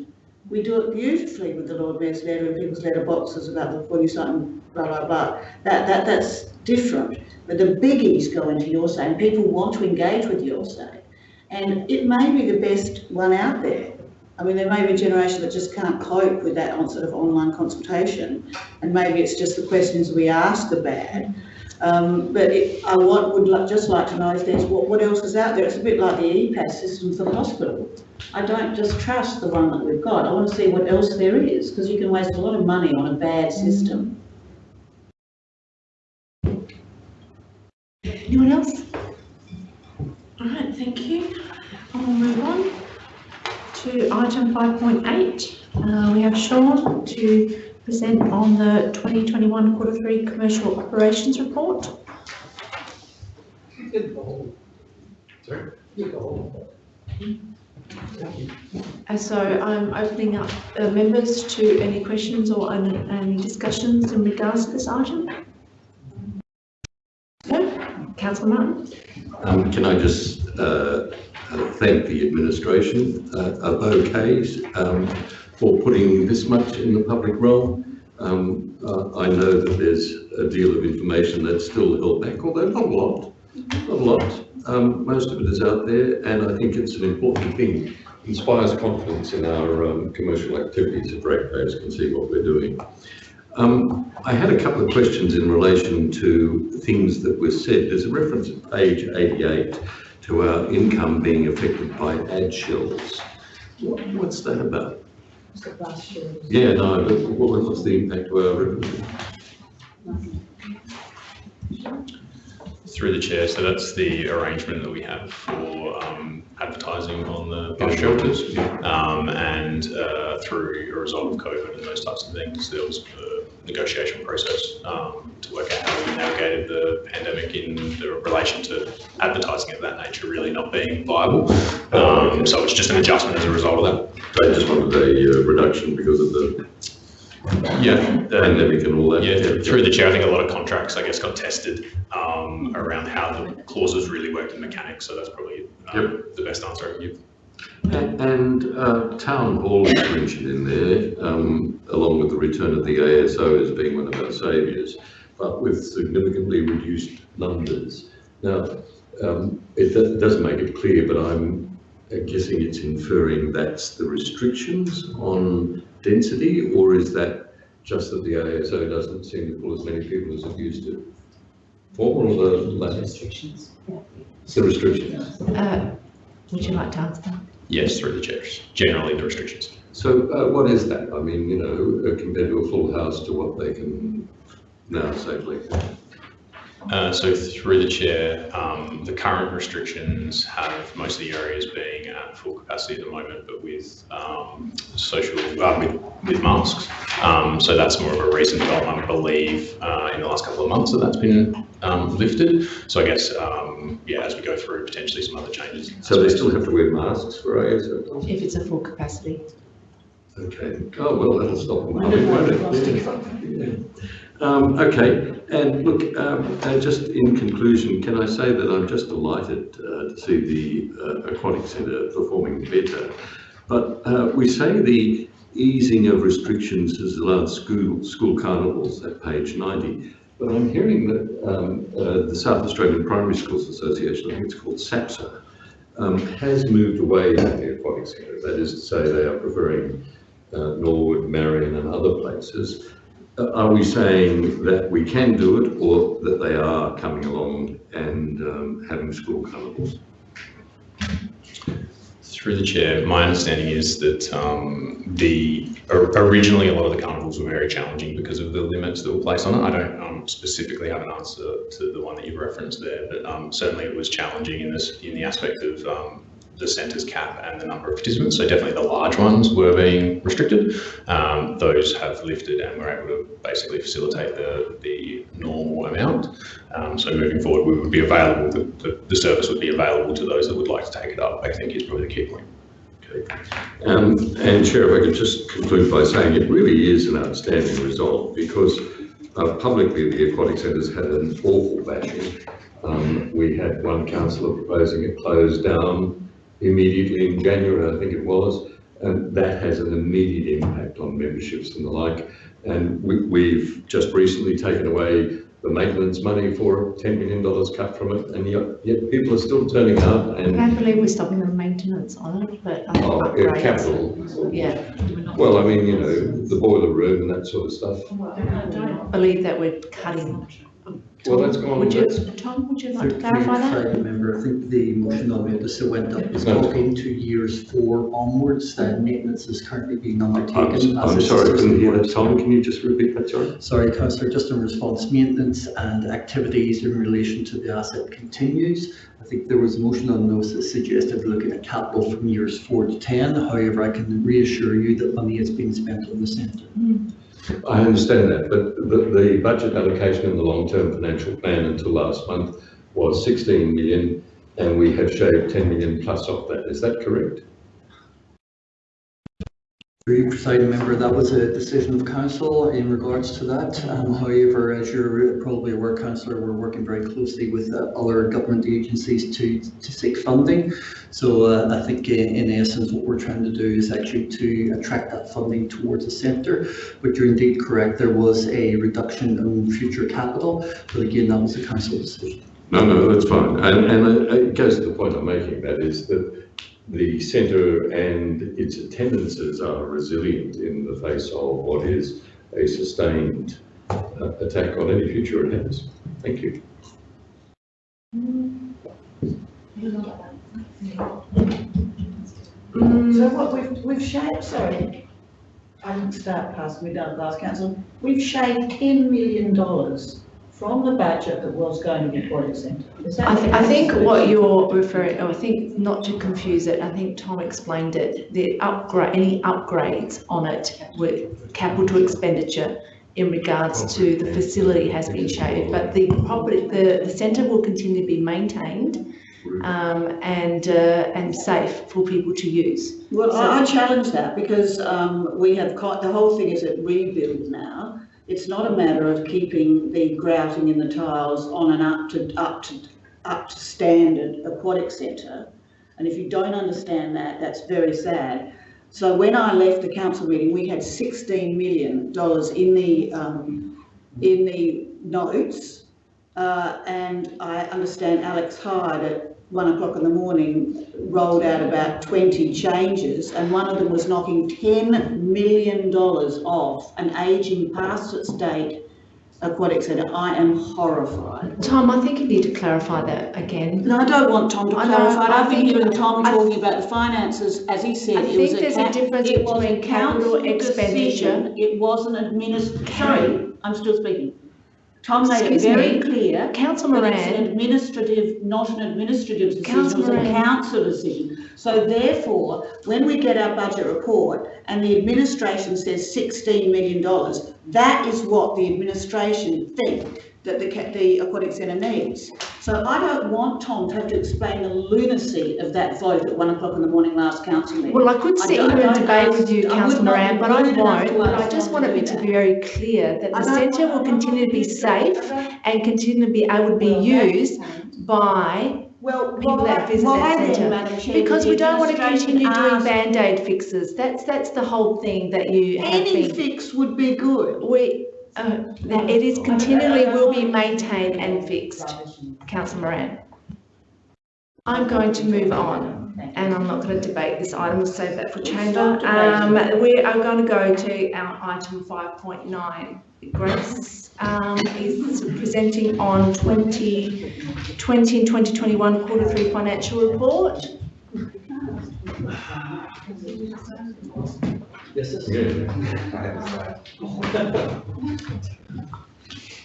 We do it beautifully with the Lord Mayor's letter and people's letter boxes about the 40 something, blah, blah, blah. That, that, that's different. But the biggies go into your say and people want to engage with your say. And it may be the best one out there. I mean, there may be a generation that just can't cope with that sort of online consultation, and maybe it's just the questions we ask are bad. Um, but it, I want, would like, just like to know if there's, what, what else is out there? It's a bit like the EPAS system for the hospital. I don't just trust the one that we've got. I want to see what else there is, because you can waste a lot of money on a bad system. Anyone else? Thank you. And we'll move on to item five point eight. Uh, we have Sean to present on the twenty twenty-one quarter three commercial operations report. Sorry? Uh, so I'm opening up uh, members to any questions or any, any discussions in regards to this item. No? Councillor Martin? Um, can I just, uh, uh, thank the administration, uh, of OKs, um, for putting this much in the public realm. Um, uh, I know that there's a deal of information that's still held back, although not a lot, not a lot. Um, most of it is out there, and I think it's an important thing. Inspires confidence in our, um, commercial activities if ratepayers can see what we're doing. Um, I had a couple of questions in relation to things that were said. There's a reference at page 88 to our income being affected by ad shells. What, what's that about? Yeah, no, but what was the impact to our revenue? Through the chair, so that's the arrangement that we have for um, advertising on the bus shelters. Um, and uh, through a result of COVID and those types of things, there was a negotiation process um, to work out how we navigated the pandemic in the relation to advertising of that nature really not being viable. Um, so it's just an adjustment as a result of that. They just wanted a uh, reduction because of the Yeah, pandemic and all that. Yeah, through the chair, I think a lot of contracts, I guess, got tested um, around how the clauses really worked in mechanics, so that's probably um, the best answer I can give. A- And uh, town hall is mentioned in there, um, along with the return of the ASO as being one of our saviours, but with significantly reduced numbers. Now, um, it do- doesn't make it clear, but I'm guessing it's inferring that's the restrictions on density, or is that just that the ASO doesn't seem to pull as many people as it used to? Former or the latter? Restrictions. It's the restrictions. Uh, would you like to answer that? Yes, through the chairs, generally the restrictions. So uh, what is that? I mean, you know, uh, compared to a full house to what they can now safely? Uh, so through the chair, um, the current restrictions have most of the areas being at full capacity at the moment, but with um, social, uh, with, with masks. Um, so that's more of a recent development, I believe, uh, in the last couple of months that that's been um, lifted. So I guess, um, yeah, as we go through potentially some other changes. So they still have to wear masks for ASO? If it's a full capacity. Okay. Oh, well, that'll stop them coming, won't it? Um, okay, and look, um, uh, just in conclusion, can I say that I'm just delighted uh, to see the uh, Aquatic Centre performing better. But uh, we say the easing of restrictions has allowed school, school carnivals at page 90. But I'm hearing that um, uh, the South Australian Primary Schools Association, I think it's called SAPSA, um, has moved away from the Aquatic Centre. That is to say, they are preferring uh, Norwood, Marion and other places. Are we saying that we can do it or that they are coming along and um, having school carnivals? Through the chair, my understanding is that um, the originally a lot of the carnivals were very challenging because of the limits that were placed on it. I don't um, specifically have an answer to the one that you referenced there, but um, certainly it was challenging in this in the aspect of um, the centre's cap and the number of participants. So definitely the large ones were being restricted. Um, those have lifted and we're able to basically facilitate the, the normal amount. Um, so moving forward, we would be available, the, the, the service would be available to those that would like to take it up, I think is probably the key point. Um, and Chair, if I could just conclude by saying it really is an outstanding result because uh, publicly the Aquatic Centre's had an awful bashing. Um, we had one councillor proposing it closed down immediately in January, I think it was, and that has an immediate impact on memberships and the like. And we, we've just recently taken away the maintenance money for $10 million cut from it, and yet, yet people are still turning out I and can't believe we're stopping the maintenance on it, but. um, Oh, upgrades. capital. Yeah. Well, I mean, you know, the boiler room and that sort of stuff. I don't believe that we're cutting Well, let's go on. Would you, Let's- Tom, would you like to Through- clarify through that? President Member, I think the motion on notice that went up is No. talking to years four onwards, that maintenance is currently being I'm, undertaken. as I'm it's sorry, I couldn't hear that. Tom, can you just repeat that, sorry? Sorry, councillor, just in response, maintenance and activities in relation to the asset continues. I think there was a motion on notice that suggested looking at capital from years four to 10. However, I can reassure you that money is being spent on the centre. Hmm. I understand that, but the, the budget allocation in the long-term financial plan until last month was 16 million, and we have shaved 10 million plus off that. Is that correct? You, presiding member, that was a decision of council in regards to that. Um, however, as you're probably aware, councillor, we're working very closely with uh, other government agencies to, to seek funding. So uh, I think in, in essence, what we're trying to do is actually to attract that funding towards the centre. But you're indeed correct, there was a reduction in future capital, but again, that was a council decision. No, no, that's fine. And, and goes to the point I'm making, that is that the centre and its attendances are resilient in the face of what is a sustained uh, attack on any future it has. Thank you. So what we've, we've shaved, sorry, I didn't start past we done last council, we've shaved ten million dollars from the budget that was going to the aquatic centre. Is that? I, th- I think what you're referring, oh, I think not to confuse it, I think Tom explained it, the upgrade, any upgrades on it with capital expenditure in regards to the facility has been shaved, but the property, the, the centre will continue to be maintained um, and, uh, and safe for people to use. Well, I, I challenge that because, um, we have got, the whole thing is at rebuild now. It's not a matter of keeping the grouting in the tiles on an up to, up to, up to standard aquatic centre. And if you don't understand that, that's very sad. So when I left the council meeting, we had sixteen million dollars in the, um, in the notes. Uh, and I understand Alex Hyde at one o'clock in the morning rolled out about twenty changes and one of them was knocking ten million dollars off an ageing past its date aquatic centre. I am horrified. Tom, I think you need to clarify that again. No, I don't want Tom to I clarify. it. I I've been think- hearing Tom I- talking about the finances, as he said. I it was think there's a difference it was between capital expenditure. decision. It wasn't administ, sorry, I'm still speaking. Tom made it very me. clear. Council that it's an administrative, not an administrative decision, Council was a Moran. council decision. So therefore, when we get our budget report and the administration says sixteen million dollars, that is what the administration think that the, the aquatic centre needs. So I don't want Tom to have to explain the lunacy of that vote at one o'clock in the morning last council meeting. Well, I could sit here and debate with you, ask- I would councillor Moran, but I won't. But I just want to it to be very clear that the centre will continue to be safe and continue to be able to be used by Well, people why- that visit that centre. Because we don't want to continue doing Band-Aid fixes. That's, that's the whole thing that you Any fix would be good. We, uh, it is continually will be maintained and fixed, councillor Moran. I'm going to move on, and I'm not going to debate this item, we'll save that for chamber. Um, we are going to go to our item five point nine. Grace, um, is presenting on 2020 and twenty twenty-one quarter three financial report. Yes,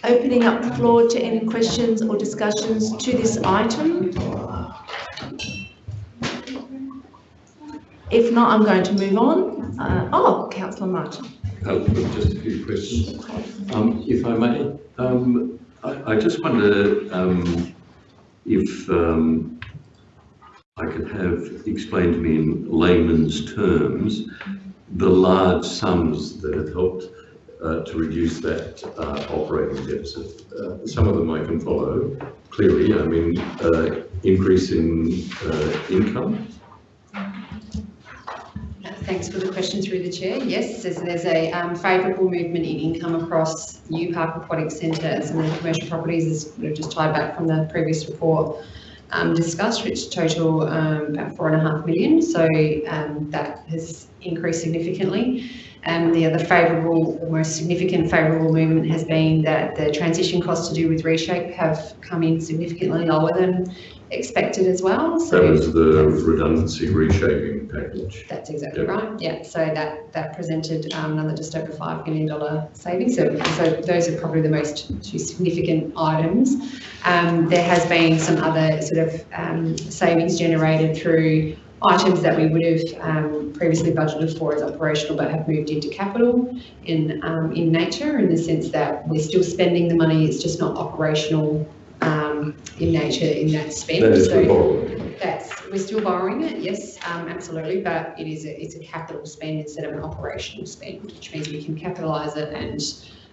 Opening up the floor to any questions or discussions to this item. If not, I'm going to move on. Uh, oh, councillor Martin. Uh, Just a few questions. Um, If I may, um, I I just wonder um, if um, I could have explained to me in layman's terms the large sums that have helped uh, to reduce that uh, operating deficit. Uh, Some of them I can follow clearly, I mean, uh, increase in uh, income, Thanks for the question through the chair. Yes, there's, there's a um, favourable movement in income across UPark Aquatic Centre and some of the commercial properties as we've just tied back from the previous report um, discussed, which total um, about four and a half million. So um, that has increased significantly. Um, the other favourable, the most significant favourable movement has been that the transition costs to do with reshape have come in significantly lower than expected as well. So That was the redundancy reshaping package. that's exactly Yep. right, yeah, so that, that presented um, another just over five million dollar savings, so, so those are probably the most two significant items. Um, there has been some other sort of um, savings generated through items that we would have um, previously budgeted for as operational but have moved into capital in, um, in nature, in the sense that we're still spending the money, it's just not operational um, in nature in that spend. That is So- that's, we're still borrowing it, yes, um, absolutely, but it is a, it's a capital spend instead of an operational spend, which means we can capitalise it and,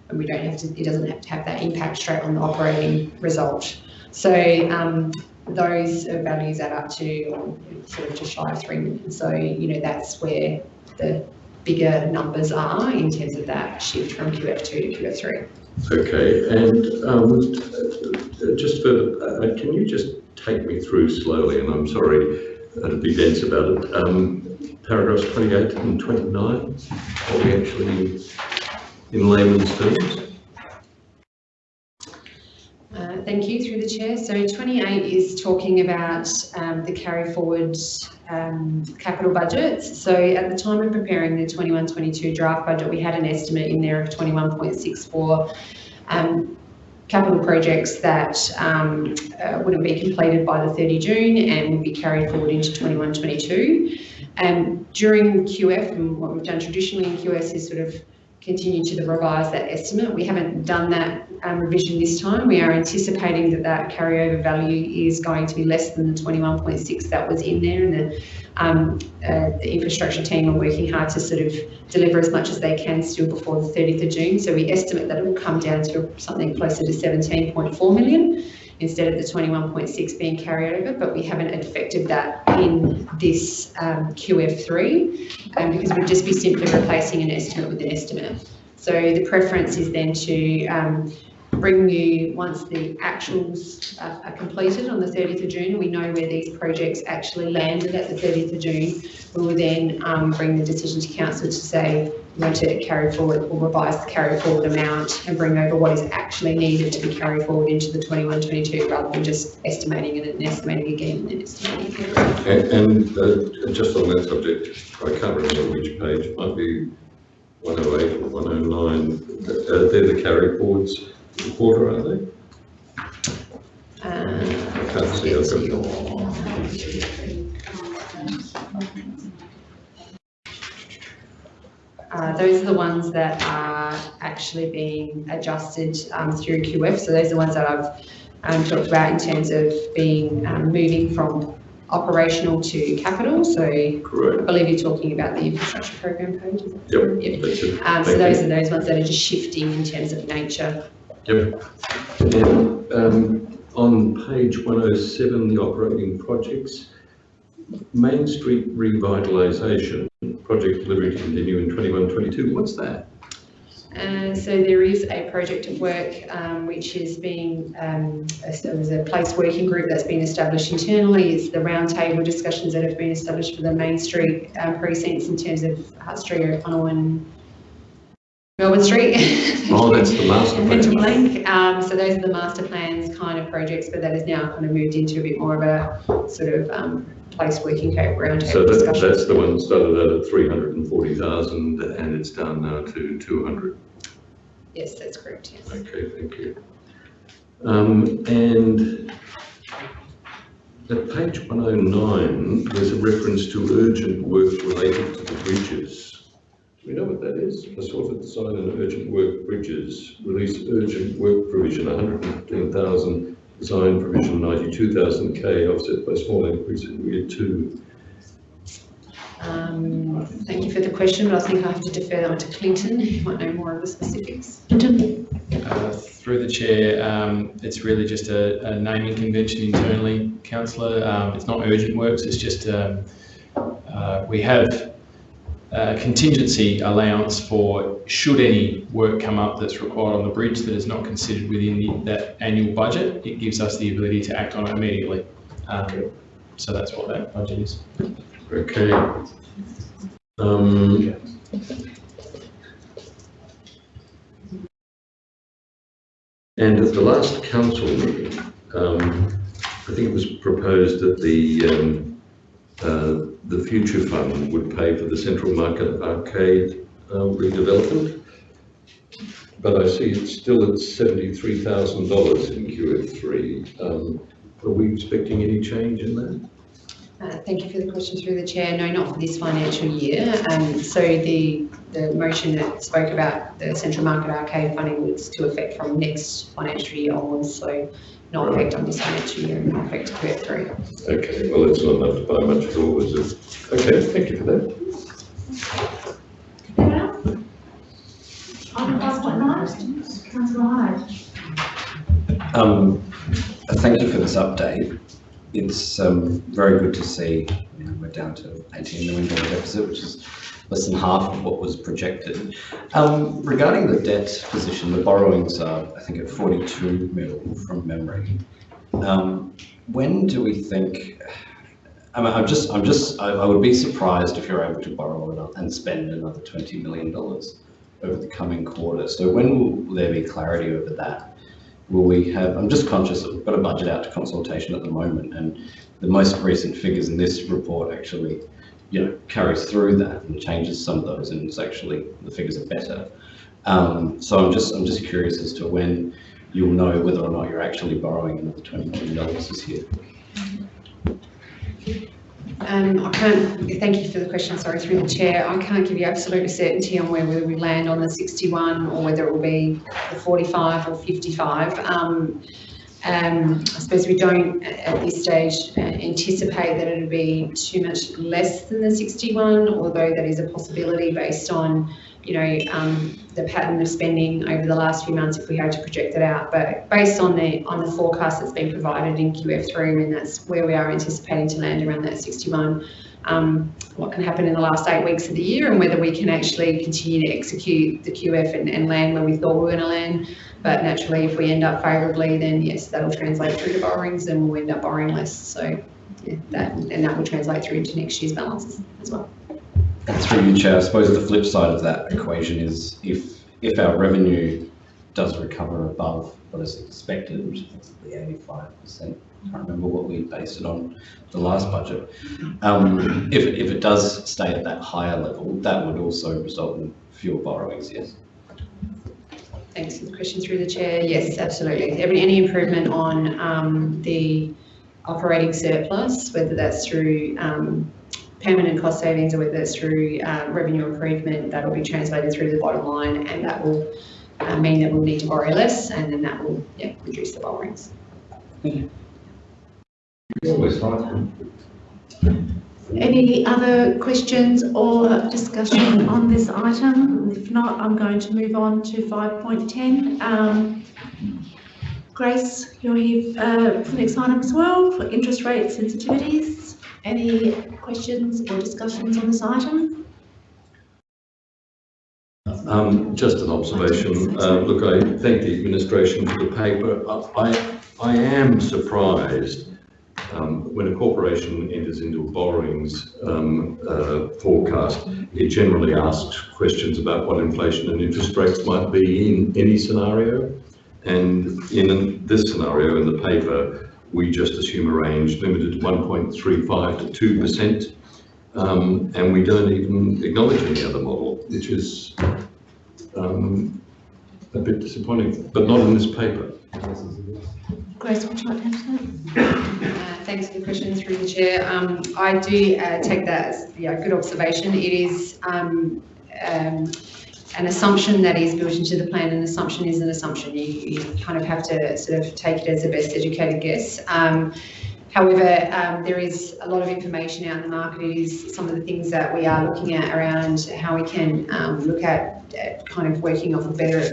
and we don't have to, it doesn't have to have that impact straight on the operating result. So, um, those values add up to sort of just shy of three million, so, you know, that's where the bigger numbers are in terms of that shift from QF two to QF three. Okay, and um, just for, uh, can you just take me through slowly, and I'm sorry to be dense about it, um, paragraphs 28 and 29, are we actually in layman's terms? Uh, Thank you, through the chair. So 28 is talking about um, the carry forward um, capital budgets. So at the time of preparing the 21-22 draft budget, we had an estimate in there of 21.64 um, capital projects that um, uh, wouldn't be completed by the 30 June and would be carried forward into 21-22. And during QF, and what we've done traditionally in QS is sort of continue to revise that estimate. We haven't done that um, revision this time. We are anticipating that that carryover value is going to be less than the 21.6 that was in there and the, um, uh, the infrastructure team are working hard to sort of deliver as much as they can still before the 30th of June. So we estimate that it will come down to something closer to 17.4 million instead of the 21.6 being carried over, but we haven't affected that in this um, QF3 um, because we'd just be simply replacing an estimate with an estimate. So the preference is then to um, bring you, once the actuals are, are completed on the 30th of June, we know where these projects actually landed at the 30th of June, we will then um, bring the decision to council to say, we want to carry forward or revise the carry forward amount and bring over what is actually needed to be carried forward into the 21-22 rather than just estimating it and estimating again and then estimating again. And, and uh, just on that subject, I can't remember which page, might be 108 or 109, uh, they're the carry forwards quarter, are they? Uh, I can't see, I've got Uh, those are the ones that are actually being adjusted um, through QF. So those are the ones that I've um, talked about in terms of being um, moving from operational to capital. So I Correct. believe you're talking about the infrastructure program page. is Yep, correct? Yep. that's it. Um, so Thank those are those ones that are just shifting in terms of nature. Yep. And um, on page 107, the operating projects, Main Street revitalisation, project delivery to continue in 21-22, what's that? Uh, so there is a project of work um, which is being, um, so there's a place working group that's been established internally. It's the roundtable discussions that have been established for the Main Street um, precincts in terms of Hutt Street, O'Connell and Melbourne Street. Oh, that's the master plan. Um, so those are the master plans kind of projects, but that is now kind of moved into a bit more of a sort of um, place working group So roundtable that, discussion. that's the one started out at 340,000 and it's down now to 200. Yes, that's correct, yes. Okay, thank you. Um, and at page 109, there's a reference to urgent work related to the bridges. Do we know what that is? Assorted design and urgent work bridges, release urgent work provision, 115,000, design provision 92,000 K, offset by small increase in year two. Um, thank you for the question, but I think I have to defer that one to Clinton, who might know more of the specifics. Uh, Through the chair, um, it's really just a, a naming convention internally, councillor. Um, it's not urgent works, it's just, um, uh, we have uh, contingency allowance for should any work come up that's required on the bridge that is not considered within the, that annual budget, it gives us the ability to act on it immediately. Um, so that's what that budget is. Okay. Um, and at the last council meeting, um, I think it was proposed that the um, uh, the future fund would pay for the Central Market Arcade uh, redevelopment. But I see it's still at seventy-three thousand dollars in QF three. Um, are we expecting any change in that? Uh, Thank you for the question through the chair. No, not for this financial year. Um, so the, the motion that spoke about the Central Market Arcade funding was to affect from next financial year onwards, so not affect on this financial year and not affect QF three. Okay, well, it's not enough to buy much at all, is it? Okay, thank you for that. Item five point nine, councillor Hyde. Um, thank you for this update. It's um, very good to see you know, we're down to 18 million dollar deficit, which is less than half of what was projected. Um, regarding the debt position, the borrowings are, I think, at 42 mil from memory. Um, when do we think? I mean, I'm just, I'm just, I, I would be surprised if you're able to borrow and spend another 20 million dollars over the coming quarter. So when will there be clarity over that? will we have, I'm just conscious that we've got a budget out to consultation at the moment and the most recent figures in this report actually, you know, carries through that and changes some of those and it's actually, the figures are better. Um, so I'm just, I'm just curious as to when you'll know whether or not you're actually borrowing another $20 million this year. Um, I can't, thank you for the question, sorry, through the chair. I can't give you absolute certainty on where whether we land on the 61 or whether it will be the 45 or 55. Um, um, I suppose we don't at this stage uh, anticipate that it'll be too much less than the 61, although that is a possibility based on, you know, um, the pattern of spending over the last few months if we had to project it out. But based on the on the forecast that's been provided in QF3, I mean, that's where we are anticipating to land around that 61. Um, what can happen in the last eight weeks of the year and whether we can actually continue to execute the QF and, and land where we thought we were going to land. But naturally, if we end up favourably, then yes, that'll translate through to borrowings and we'll end up borrowing less. So yeah, that and that will translate through into next year's balances as well. Through you, Chair, I suppose the flip side of that equation is if, if our revenue does recover above what is expected, which is the 85%, I can't remember what we based it on the last budget. Um, if, if it does stay at that higher level, that would also result in fewer borrowings, yes? Thanks for the question through the chair. Yes, absolutely. Every, any improvement on um, the operating surplus, whether that's through um, permanent cost savings or whether it's through uh, revenue improvement, that will be translated through the bottom line and that will uh, mean that we'll need to borrow less and then that will yeah, reduce the borrowings. Any other questions or discussion on this item? If not, I'm going to move on to 5.10. Um, Grace, you're here uh, for the next item as well, for interest rate sensitivities. Any questions or discussions on this item? Um, just an observation. Uh, look, I thank the administration for the paper. I, I am surprised um, when a corporation enters into a borrowings um, uh, forecast, it generally asks questions about what inflation and interest rates might be in any scenario. And in this scenario, in the paper, we just assume a range limited to 1.35 to 2%. Um, and we don't even acknowledge any other model, which is um, a bit disappointing, but not in this paper. Grace, would you like to Uh, Thanks for the question through the chair. Um, I do uh, take that as yeah, a good observation. It is um, um, an assumption that is built into the plan. An assumption is an assumption. You, you kind of have to sort of take it as a best educated guess. However, um, there is a lot of information out in the market. It is some of the things that we are looking at around how we can um, look at uh, kind of working off of better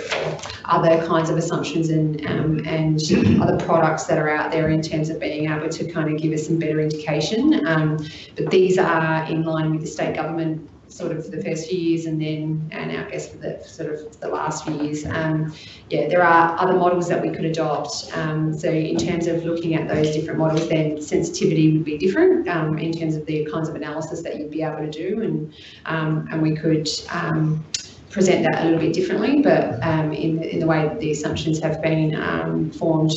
other kinds of assumptions and um, and other products that are out there in terms of being able to kind of give us some better indication. Um, but these are in line with the state government sort of for the first few years and then and our guess for the sort of the last few years. Um, yeah, there are other models that we could adopt. Um, so in terms of looking at those different models, then sensitivity would be different um, in terms of the kinds of analysis that you'd be able to do, and um, and we could. Um, present that a little bit differently, but um, in, in the way that the assumptions have been um, formed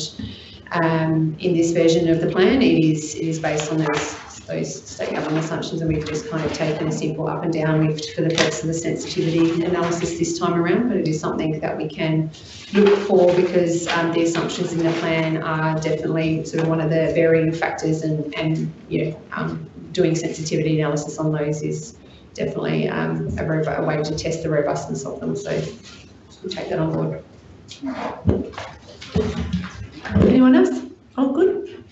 um, in this version of the plan, it is, it is based on those, those state government assumptions and we've just kind of taken a simple up and down lift for the purpose of the sensitivity analysis this time around, but it is something that we can look for because um, the assumptions in the plan are definitely sort of one of the varying factors and, and you know, um, doing sensitivity analysis on those is definitely um, a, a way to test the robustness of them. So we'll take that on board. Anyone else? All good?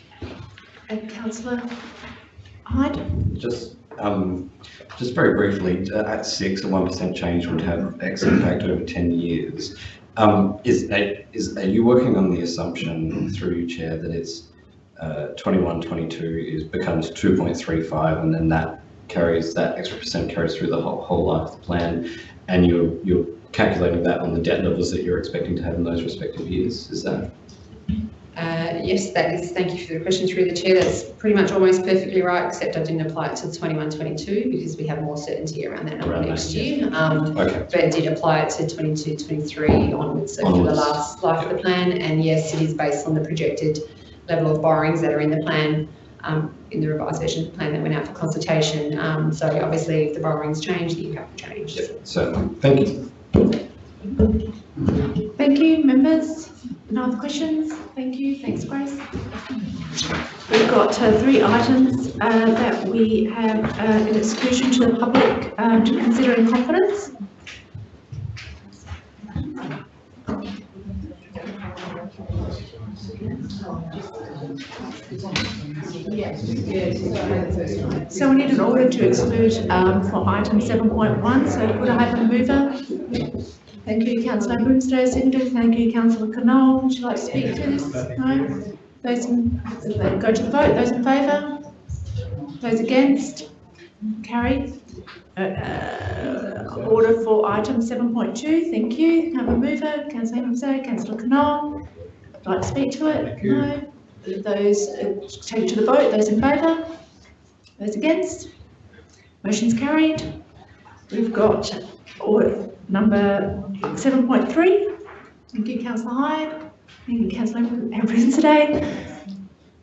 And councillor Hyde? Just, um, just very briefly, uh, at six, a one percent change would have X impact over ten years. Um, is, is, are you working on the assumption through you, Chair, that it's, uh, 21, 22 is, becomes two point three five and then that carries, that extra percent carries through the whole, whole life of the plan? And you're, you're calculating that on the debt levels that you're expecting to have in those respective years, is that? Uh, yes, that is, thank you for the question through the chair. That's pretty much almost perfectly right, except I didn't apply it to the 21, 22 because we have more certainty around that number next year. Um, Okay. but I did apply it to 22, 23 onwards, so for the last life of the plan. And yes, it is based on the projected level of borrowings that are in the plan, um, in the revised version of the plan that went out for consultation. Um, so obviously if the borrowings change, the impact will change. Certainly, thank you. Thank you, members. No other questions? Thank you. Thanks, Grace. We've got uh, three items uh, that we have uh, an exclusion to the public um, to consider in confidence. So we need an order to exclude um, for item 7.1. So could I have a mover? Thank you, councillor seconded. Thank you, councillor Knoll. Would you like to speak to this? No? Those in, go to the vote. Those in favour? Those against? Carried. Uh, uh, order for item 7.2. Thank you. Have a mover? Councillor Grimston, councillor Knoll. Would you like to speak to it? No? Those, uh, take it to the vote. Those in favour? Those against? Motion's carried. We've got order number 7.3. Thank you, councillor Hyde. Thank you, councillor Abrahimzadeh.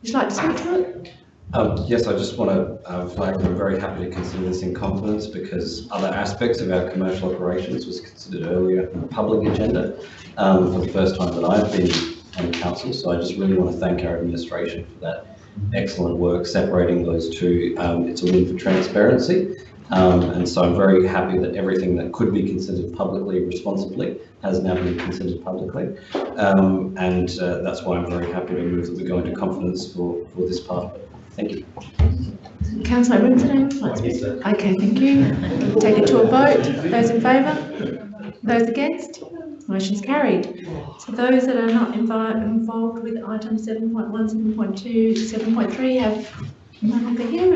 Would you like to speak to it? Um, yes, I just want to uh, flag that I'm very happy to consider this in confidence because other aspects of our commercial operations was considered earlier on the public agenda um, for the first time that I've been on council. So I just really want to thank our administration for that excellent work separating those two. Um, it's a win for transparency. Um, and so I'm very happy that everything that could be considered publicly responsibly has now been considered publicly. Um, and uh, that's why I'm very happy to move that we go into confidence for, for this part. Thank you. Councillor Grimston, would you like to speak? Okay, thank you. Take it to a vote. Those in favour? Those against? Motion's carried. So those that are not involved with item 7.1, 7.2, 7.3 have none over here.